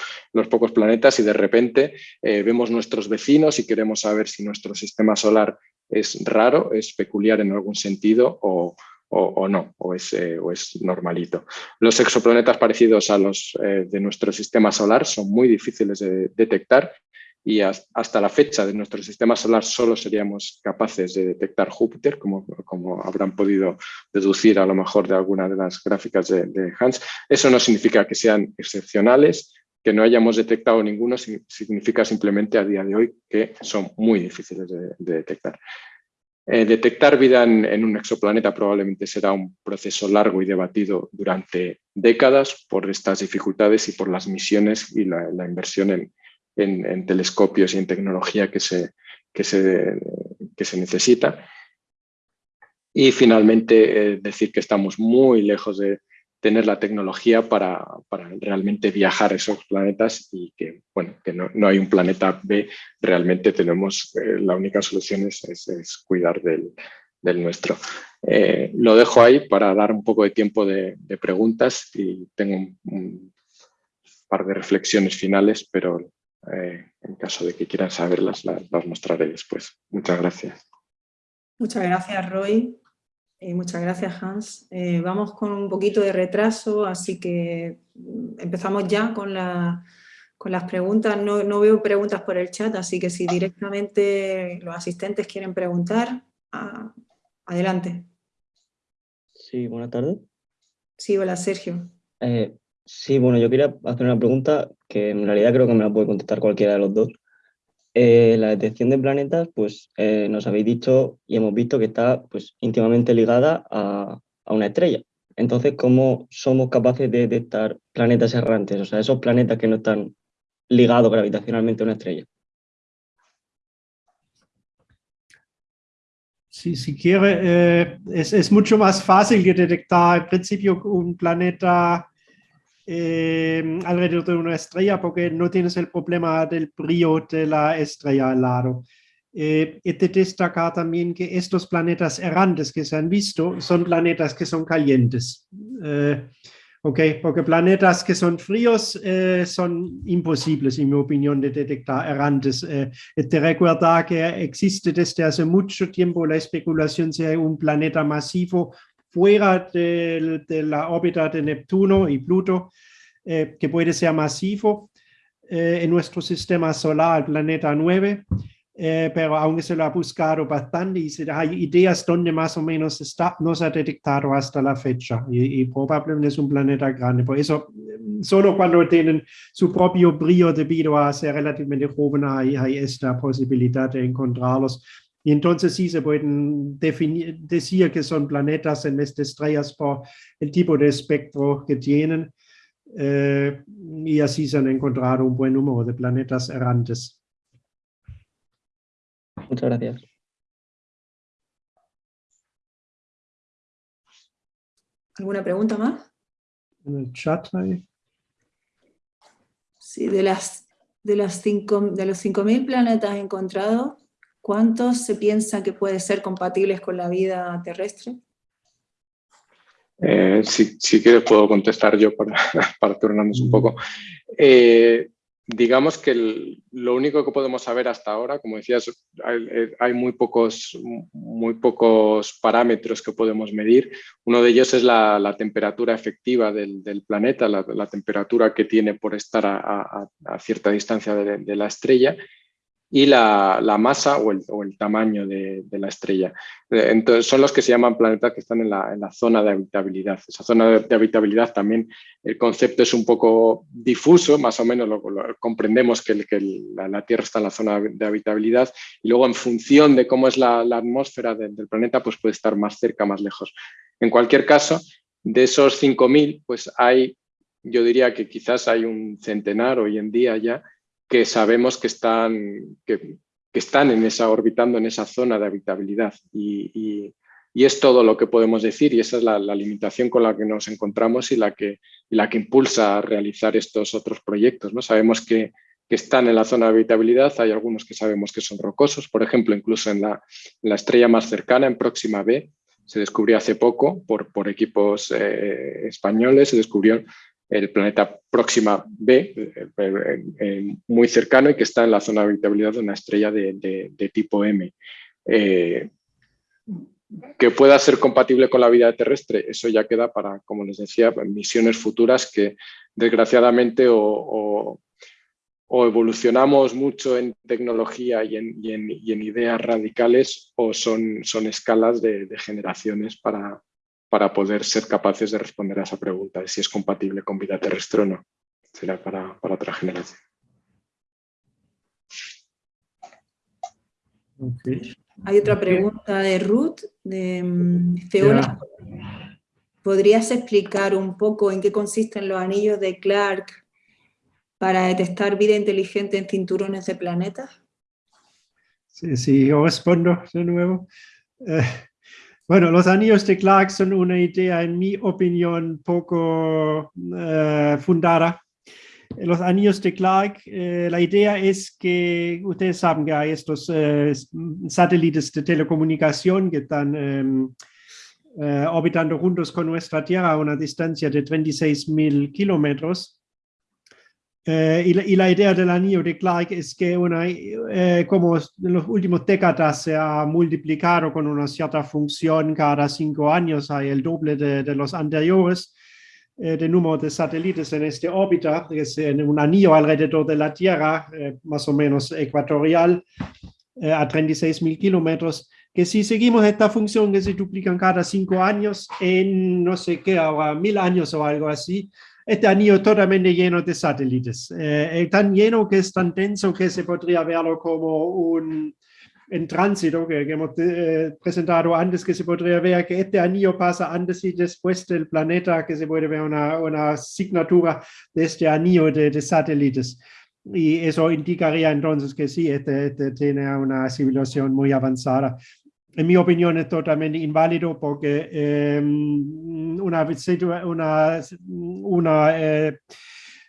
pocos planetas y de repente eh, vemos nuestros vecinos y queremos saber si nuestro sistema solar es raro, es peculiar en algún sentido o, no, o es, eh, o es, normalito. Los exoplanetas parecidos a los eh, de nuestro sistema solar son muy difíciles de detectar y hasta la fecha de nuestro sistema solar solo seríamos capaces de detectar Júpiter, como, como habrán podido deducir a lo mejor de alguna de las gráficas de, Hans. Eso no significa que sean excepcionales, que no hayamos detectado ninguno, significa simplemente a día de hoy que son muy difíciles de, detectar. Eh, detectar vida en, un exoplaneta probablemente será un proceso largo y debatido durante décadas por estas dificultades y por las misiones y la, inversión en, telescopios y en tecnología que se, que se, que se necesita. Y finalmente eh, decir que estamos muy lejos de, tener la tecnología para, realmente viajar a esos planetas y que, bueno, que no, hay un planeta B, realmente tenemos, eh, la única solución es, cuidar del, nuestro. Eh, lo dejo ahí para dar un poco de tiempo de, preguntas y tengo un, par de reflexiones finales, pero eh, en caso de que quieran saberlas, las, las mostraré después. Muchas gracias. Muchas gracias, Roy. Eh, muchas gracias, Hans. Eh, vamos con un poquito de retraso, así que mm, empezamos ya con, con las preguntas. No, veo preguntas por el chat, así que si directamente los asistentes quieren preguntar, adelante. Sí, buenas tardes. Sí, hola, Sergio. Eh, sí, bueno, yo quería hacer una pregunta que en realidad creo que me la puede contestar cualquiera de los dos. Eh, la detección de planetas, pues eh, nos habéis dicho y hemos visto que está pues, íntimamente ligada a, una estrella. Entonces, ¿cómo somos capaces de detectar planetas errantes? O sea, esos planetas que no están ligados gravitacionalmente a una estrella. Sí, si quiere, eh, es, mucho más fácil que detectar al principio un planeta eh, alrededor de una estrella porque no tienes el problema del brillo de la estrella al lado. Eh, y te destaca también que estos planetas errantes que se han visto son planetas que son calientes. Eh, porque planetas que son fríos eh, son imposibles, en mi opinión, de detectar errantes. te recuerda que existe desde hace mucho tiempo la especulación si hay un planeta masivo fuera de, la órbita de Neptuno y Pluto, eh, que puede ser masivo eh, en nuestro sistema solar, el planeta 9, eh, pero aunque se lo ha buscado bastante y se, hay ideas donde más o menos está, no se ha detectado hasta la fecha y, probablemente es un planeta grande. Por eso, solo cuando tienen su propio brillo debido a ser relativamente joven hay, hay esta posibilidad de encontrarlos. Y entonces sí se pueden definir, decir que son planetas en vez de estrellas por el tipo de espectro que tienen. Eh, y así se han encontrado un buen número de planetas errantes. Muchas gracias. ¿Alguna pregunta más? En el chat ahí. Sí, de, las, de, las cinco, de los 5.000 planetas encontrados, ¿Cuántos se piensa que pueden ser compatibles con la vida terrestre? Eh, si, quieres puedo contestar yo para, para turnarnos un poco. Eh, digamos que lo único que podemos saber hasta ahora, como decías, hay, muy, pocos, muy pocos parámetros que podemos medir. Uno de ellos es la, temperatura efectiva del, planeta, la, temperatura que tiene por estar a, cierta distancia de la estrella y la, masa o el, tamaño de, la estrella. Eh, entonces, son los que se llaman planetas que están en la, zona de habitabilidad. Esa zona de, habitabilidad también, el concepto es un poco difuso, más o menos lo, comprendemos que, la, Tierra está en la zona de habitabilidad y luego en función de cómo es la, atmósfera del planeta, pues puede estar más cerca, más lejos. En cualquier caso, de esos 5.000, pues hay, yo diría que quizás hay un centenar hoy en día ya, que sabemos que están, que, están en esa, orbitando en esa zona de habitabilidad. Y, es todo lo que podemos decir y esa es la, limitación con la que nos encontramos y la que, la que impulsa a realizar estos otros proyectos. ¿no? Sabemos que, están en la zona de habitabilidad, hay algunos que sabemos que son rocosos, por ejemplo, incluso en la, estrella más cercana, en Próxima B, se descubrió hace poco por, por equipos eh, españoles, se descubrió el planeta Próxima B, eh, eh, muy cercano y que está en la zona de habitabilidad de una estrella de, tipo M. Eh, que pueda ser compatible con la vida terrestre, eso ya queda para, como les decía, misiones futuras que desgraciadamente o, evolucionamos mucho en tecnología y en, ideas radicales o son, son escalas de generaciones para, para poder ser capaces de responder a esa pregunta de si es compatible con vida terrestre o no. Será para, otra generación. Hay otra pregunta de Ruth, de mm, Feola. ¿Podrías explicar un poco en qué consisten los anillos de Clark para detectar vida inteligente en cinturones de planetas? Sí, sí, yo respondo de nuevo. Eh, bueno, los anillos de Clark son una idea, en mi opinión, poco eh, fundada. Los anillos de Clark, eh, la idea es que ustedes saben que hay estos satélites de telecomunicación que están em, orbitando juntos con nuestra Tierra a una distancia de 36.000 kilómetros. Eh, y, la, idea del anillo de Clark es que una, eh, como en los últimos décadas se ha multiplicado con una cierta función cada cinco años, hay el doble de, los anteriores, eh, de número de satélites en este órbita, que es en un anillo alrededor de la Tierra, más o menos ecuatorial, a 36.000 kilómetros, que si seguimos esta función que se duplican cada cinco años, en no sé qué, ahora mil años o algo así, este anillo totalmente lleno de satélites, eh, tan lleno que es tan denso que se podría verlo como un en tránsito que, hemos eh, presentado antes, que se podría ver que este anillo pasa antes y después del planeta, que se puede ver una, una asignatura de este anillo de, de, satélites. Y eso indicaría entonces que sí, este, este tiene una civilización muy avanzada en mi opinión es totalmente inválido porque em, una, una, eh,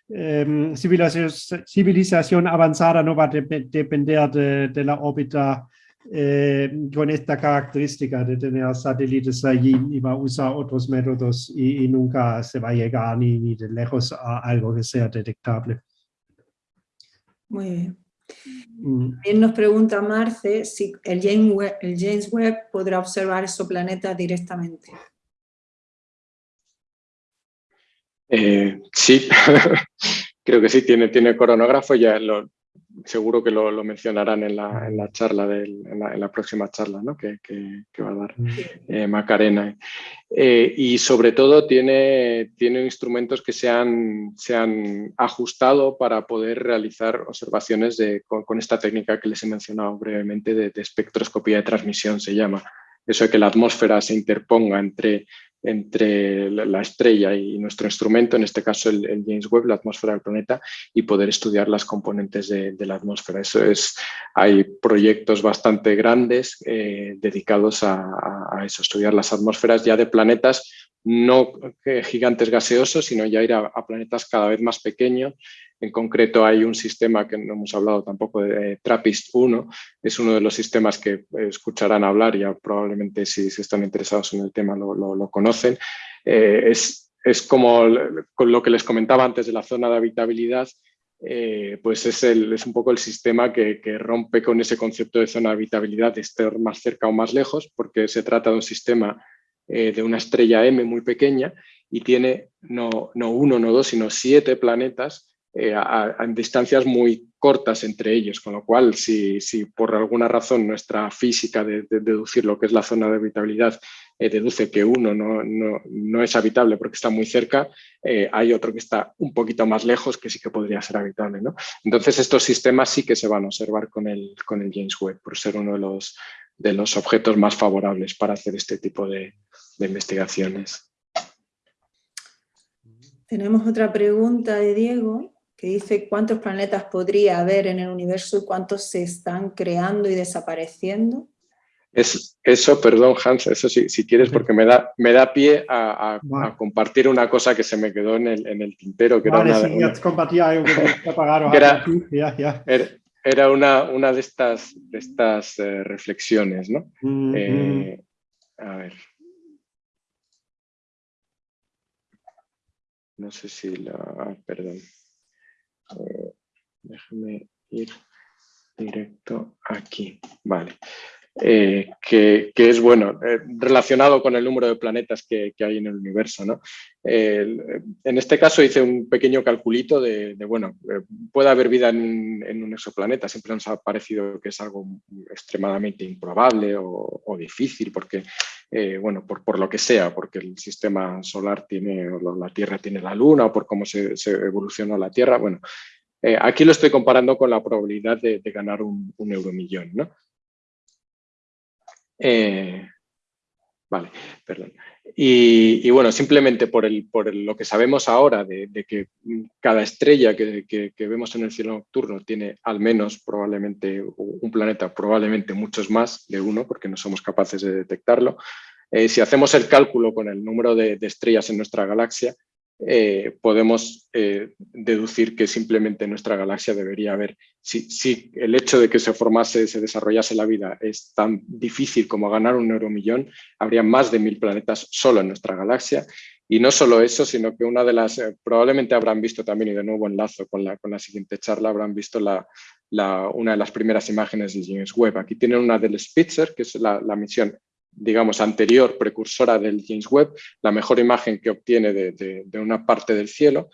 em, civilización, avanzada no va a depender de, la órbita eh, con esta característica de tener satélites allí y va a usar otros métodos y, nunca se va a llegar ni, ni de lejos a algo que sea detectable. Muy bien. Mm. También nos pregunta Marce si el James, Webb, podrá observar esos planetas directamente. Eh, sí, creo que sí, tiene, tiene coronógrafo, ya lo, seguro que lo, mencionarán en la, en la charla, del, en, la, próxima charla ¿no? que, que, va a dar eh, Macarena. Eh, y sobre todo tiene, tiene instrumentos que se han, se han ajustado para poder realizar observaciones de, con, esta técnica que les he mencionado brevemente de, de espectroscopía de transmisión, se llama. Eso de que la atmósfera se interponga entre entre la estrella y nuestro instrumento, en este caso el, James Webb, la atmósfera del planeta, y poder estudiar las componentes de, la atmósfera. Eso es, hay proyectos bastante grandes eh, dedicados a, a, eso, estudiar las atmósferas ya de planetas no gigantes gaseosos, sino ya ir a, planetas cada vez más pequeños. En concreto hay un sistema que no hemos hablado tampoco de TRAPPIST-1, es uno de los sistemas que escucharán hablar, ya probablemente si, están interesados en el tema lo, conocen. Eh, es, es, como con lo que les comentaba antes de la zona de habitabilidad, eh, pues es, el, es, un poco el sistema que, rompe con ese concepto de zona de habitabilidad de estar más cerca o más lejos, porque se trata de un sistema eh, de una estrella M muy pequeña y tiene no, no uno, no dos, sino siete planetas eh, a, distancias muy cortas entre ellos, con lo cual si, si por alguna razón nuestra física de, deducir lo que es la zona de habitabilidad eh, deduce que uno no, no, no, es habitable porque está muy cerca, hay otro que está un poquito más lejos que sí que podría ser habitable. ¿no? Entonces estos sistemas sí que se van a observar con el, con el James Webb por ser uno de los, de los objetos más favorables para hacer este tipo de, investigaciones. Tenemos otra pregunta de Diego que dice cuántos planetas podría haber en el universo y cuántos se están creando y desapareciendo. Es, eso, perdón Hans, eso sí, si quieres, porque me da, me da pie a, compartir una cosa que se me quedó en el, en el tintero. Que vale, era una, sí, compartía algo que apagaron. Era, ya, ya era una, una de estas, de estas eh, reflexiones, ¿no? Eh, a ver. No sé si la... Ah, perdón. Eh, déjame ir directo aquí. Vale. Eh, que, es bueno, eh, relacionado con el número de planetas que, hay en el universo. ¿no? en este caso hice un pequeño calculito de, bueno, eh, puede haber vida en, un exoplaneta, siempre nos ha parecido que es algo extremadamente improbable o, difícil, porque, bueno, por, por, lo que sea, porque el sistema solar tiene, la Tierra tiene la Luna, o por cómo se, evolucionó la Tierra, bueno, aquí lo estoy comparando con la probabilidad de, ganar un, un euromillón, ¿no? Eh, vale, perdón. Y, bueno, simplemente por, el, por lo que sabemos ahora de, que cada estrella que, vemos en el cielo nocturno tiene al menos probablemente un planeta, probablemente muchos más de uno, porque no somos capaces de detectarlo. Eh, si hacemos el cálculo con el número de estrellas en nuestra galaxia, eh, podemos eh, deducir que simplemente nuestra galaxia debería haber, si, el hecho de que se formase, se desarrollase la vida es tan difícil como ganar un euromillón, habría más de mil planetas solo en nuestra galaxia. Y no solo eso, sino que una de las, eh, probablemente habrán visto también, y de nuevo enlazo con la, con la siguiente charla, habrán visto la, una de las primeras imágenes de James Webb. Aquí tienen una del Spitzer, que es la, la misión digamos, anterior, precursora del James Webb, la mejor imagen que obtiene de, una parte del cielo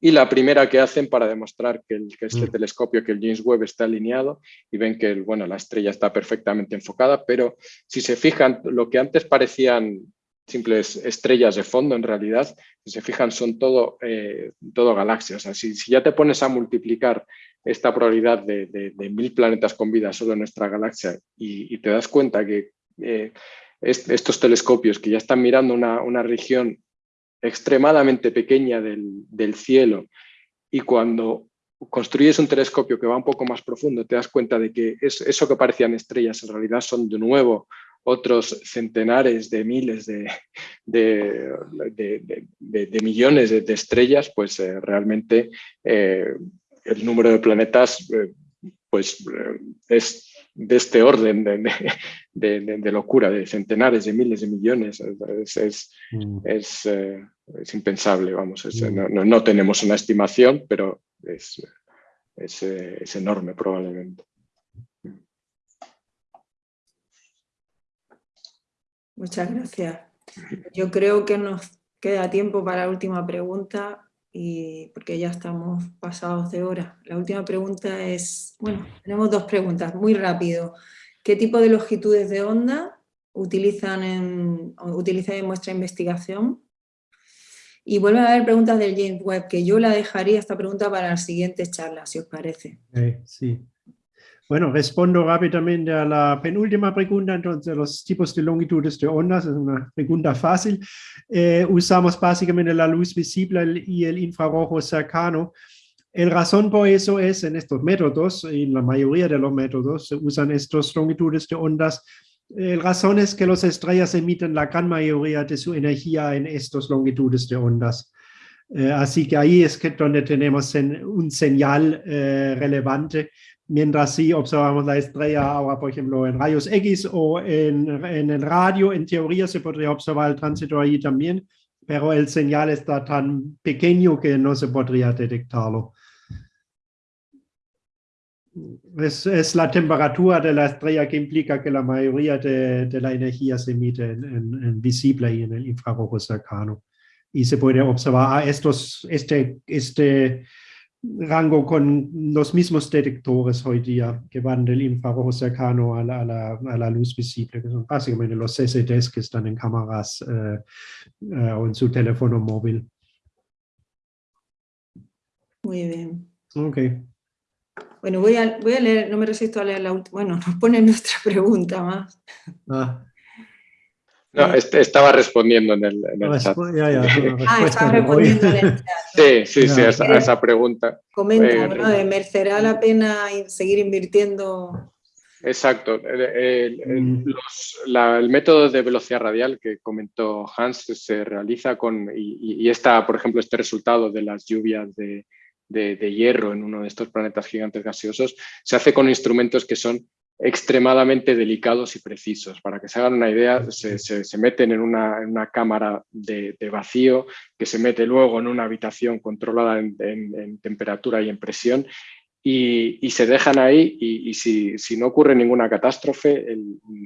y la primera que hacen para demostrar que, este mm. telescopio, que el James Webb está alineado y ven que bueno, la estrella está perfectamente enfocada, pero si se fijan, lo que antes parecían simples estrellas de fondo, en realidad, si se fijan, son todo, eh, todo galaxias. O si, ya te pones a multiplicar esta probabilidad de, mil planetas con vida solo en nuestra galaxia y, te das cuenta que eh, estos telescopios que ya están mirando una, región extremadamente pequeña del, cielo y cuando construyes un telescopio que va un poco más profundo te das cuenta de que eso que parecían estrellas en realidad son de nuevo otros centenares de miles de, de, millones de, estrellas, pues eh, realmente eh, el número de planetas pues es de este orden de, locura, de centenares, de miles de millones. Es, mm. eh, impensable, vamos. Mm. no, tenemos una estimación, pero es, es enorme probablemente. Muchas gracias. Yo creo que nos queda tiempo para la última pregunta y porque ya estamos pasados de hora. La última pregunta es, bueno, tenemos dos preguntas, muy rápido. ¿Qué tipo de longitudes de onda utilizan en, utilizan en vuestra investigación? Y vuelven a haber preguntas del James Webb, que yo la dejaría esta pregunta para la siguiente charla, si os parece. sí. Bueno, respondo rápidamente a la penúltima pregunta, entonces los tipos de longitudes de ondas, es una pregunta fácil. Eh, usamos básicamente la luz visible y el infrarrojo cercano. El razón por eso es en estos métodos, en la mayoría de los métodos se usan estas longitudes de ondas. El razón es que las estrellas emiten la gran mayoría de su energía en estas longitudes de ondas. Eh, así que ahí es que donde tenemos un señal eh, relevante mientras si observamos la estrella ahora, por ejemplo, en rayos X o en, en, el radio, en teoría se podría observar el tránsito allí también, pero el señal está tan pequeño que no se podría detectarlo. Es, es la temperatura de la estrella que implica que la mayoría de, de la energía se emite en, en, visible y en el infrarrojo cercano. Y se puede observar a ah, estos, este, este rango con los mismos detectores hoy día que van del infrarrojo cercano a la, luz visible, que son básicamente los CCDs que están en cámaras eh, eh, o en su teléfono móvil. Muy bien. Ok. Bueno, voy a, voy a leer, no me resisto a leer la última, bueno, nos pone nuestra pregunta más. Ah. No, este, estaba respondiendo en el, chat. ah, estaba respondiendo en el chat. Sí, sí, sí, a esa, pregunta. Comenta, eh, ¿merecerá la pena seguir invirtiendo? Exacto. Mm. El, método de velocidad radial que comentó Hans se realiza con, y, está, por ejemplo, este resultado de las lluvias de, de hierro en uno de estos planetas gigantes gaseosos, se hace con instrumentos que son extremadamente delicados y precisos. Para que se hagan una idea, se, meten en una, cámara de, vacío que se mete luego en una habitación controlada en, temperatura y en presión y, se dejan ahí y, si, no ocurre ninguna catástrofe,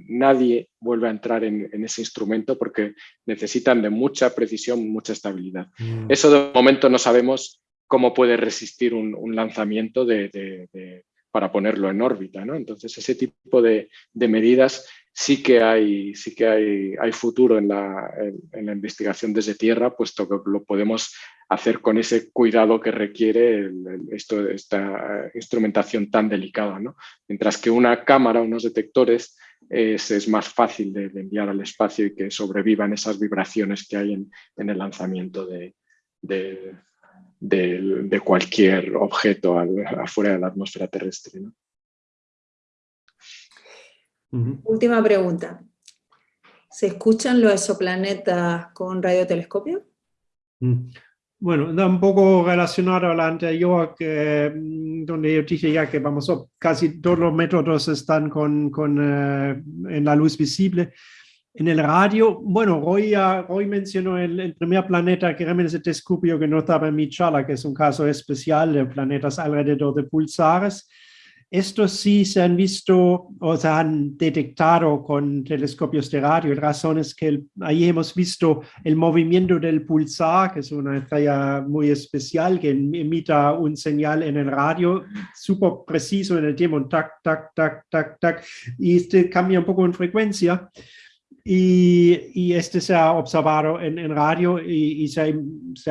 nadie vuelve a entrar en, ese instrumento porque necesitan de mucha precisión, mucha estabilidad. Mm. Eso de momento no sabemos cómo puede resistir un, lanzamiento de para ponerlo en órbita. ¿no? Entonces, ese tipo de, medidas sí que hay, sí que hay, hay futuro en la, en, la, investigación desde tierra, puesto que lo podemos hacer con ese cuidado que requiere esta instrumentación tan delicada. ¿no? Mientras que una cámara, unos detectores, es, más fácil de, enviar al espacio y que sobrevivan esas vibraciones que hay en, el lanzamiento de, de, cualquier objeto afuera de la atmósfera terrestre. Última pregunta. ¿Se escuchan los exoplanetas con radiotelescopio? Mm. Bueno, da un poco relacionado a la anterior, que, mm, donde yo dije ya que vamos, casi todos los métodos están con, con eh, en la luz visible. En el radio, bueno, hoy mencionó el, el, primer planeta que realmente se descubrió que no estaba en mi charla, que es un caso especial de planetas alrededor de pulsares. Estos sí se han visto o se han detectado con telescopios de radio. La razón es que ahí hemos visto el movimiento del pulsar, que es una estrella muy especial que emita un señal en el radio súper preciso en el tiempo, tac, tac, tac, tac, tac, y este cambia un poco en frecuencia. Y, este se ha observado en, radio y, se,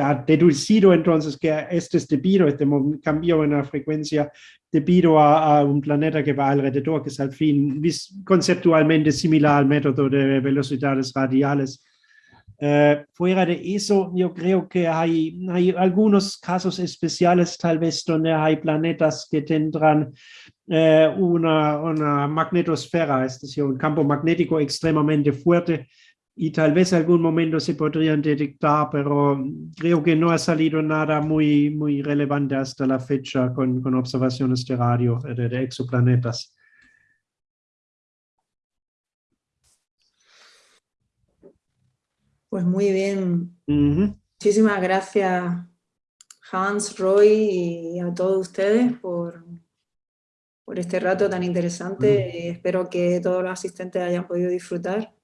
ha, deducido entonces que este es debido, este cambio en la frecuencia debido a, un planeta que va alrededor, que es al fin conceptualmente similar al método de velocidades radiales. Eh, fuera de eso, yo creo que hay, hay algunos casos especiales, tal vez donde hay planetas que tendrán eh, una, una, magnetosfera, es decir, un campo magnético extremadamente fuerte y tal vez algún momento se podrían detectar, pero creo que no ha salido nada muy, muy relevante hasta la fecha con, con observaciones de radio de, de exoplanetas. Pues muy bien. Muchísimas gracias Hans, Roy y a todos ustedes por, por este rato tan interesante. Espero que todos los asistentes hayan podido disfrutar.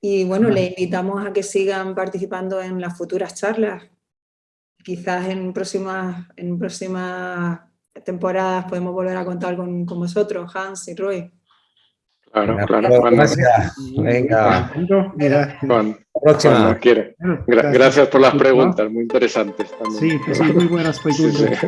Y bueno, le invitamos a que sigan participando en las futuras charlas. Quizás en próximas, en próximas temporadas podemos volver a contar con, con vosotros, Hans y Roy. Claro, claro. gracias. Venga. Mira, próxima. Gracias por las preguntas, muy interesantes. Sí, sí, muy buenas preguntas.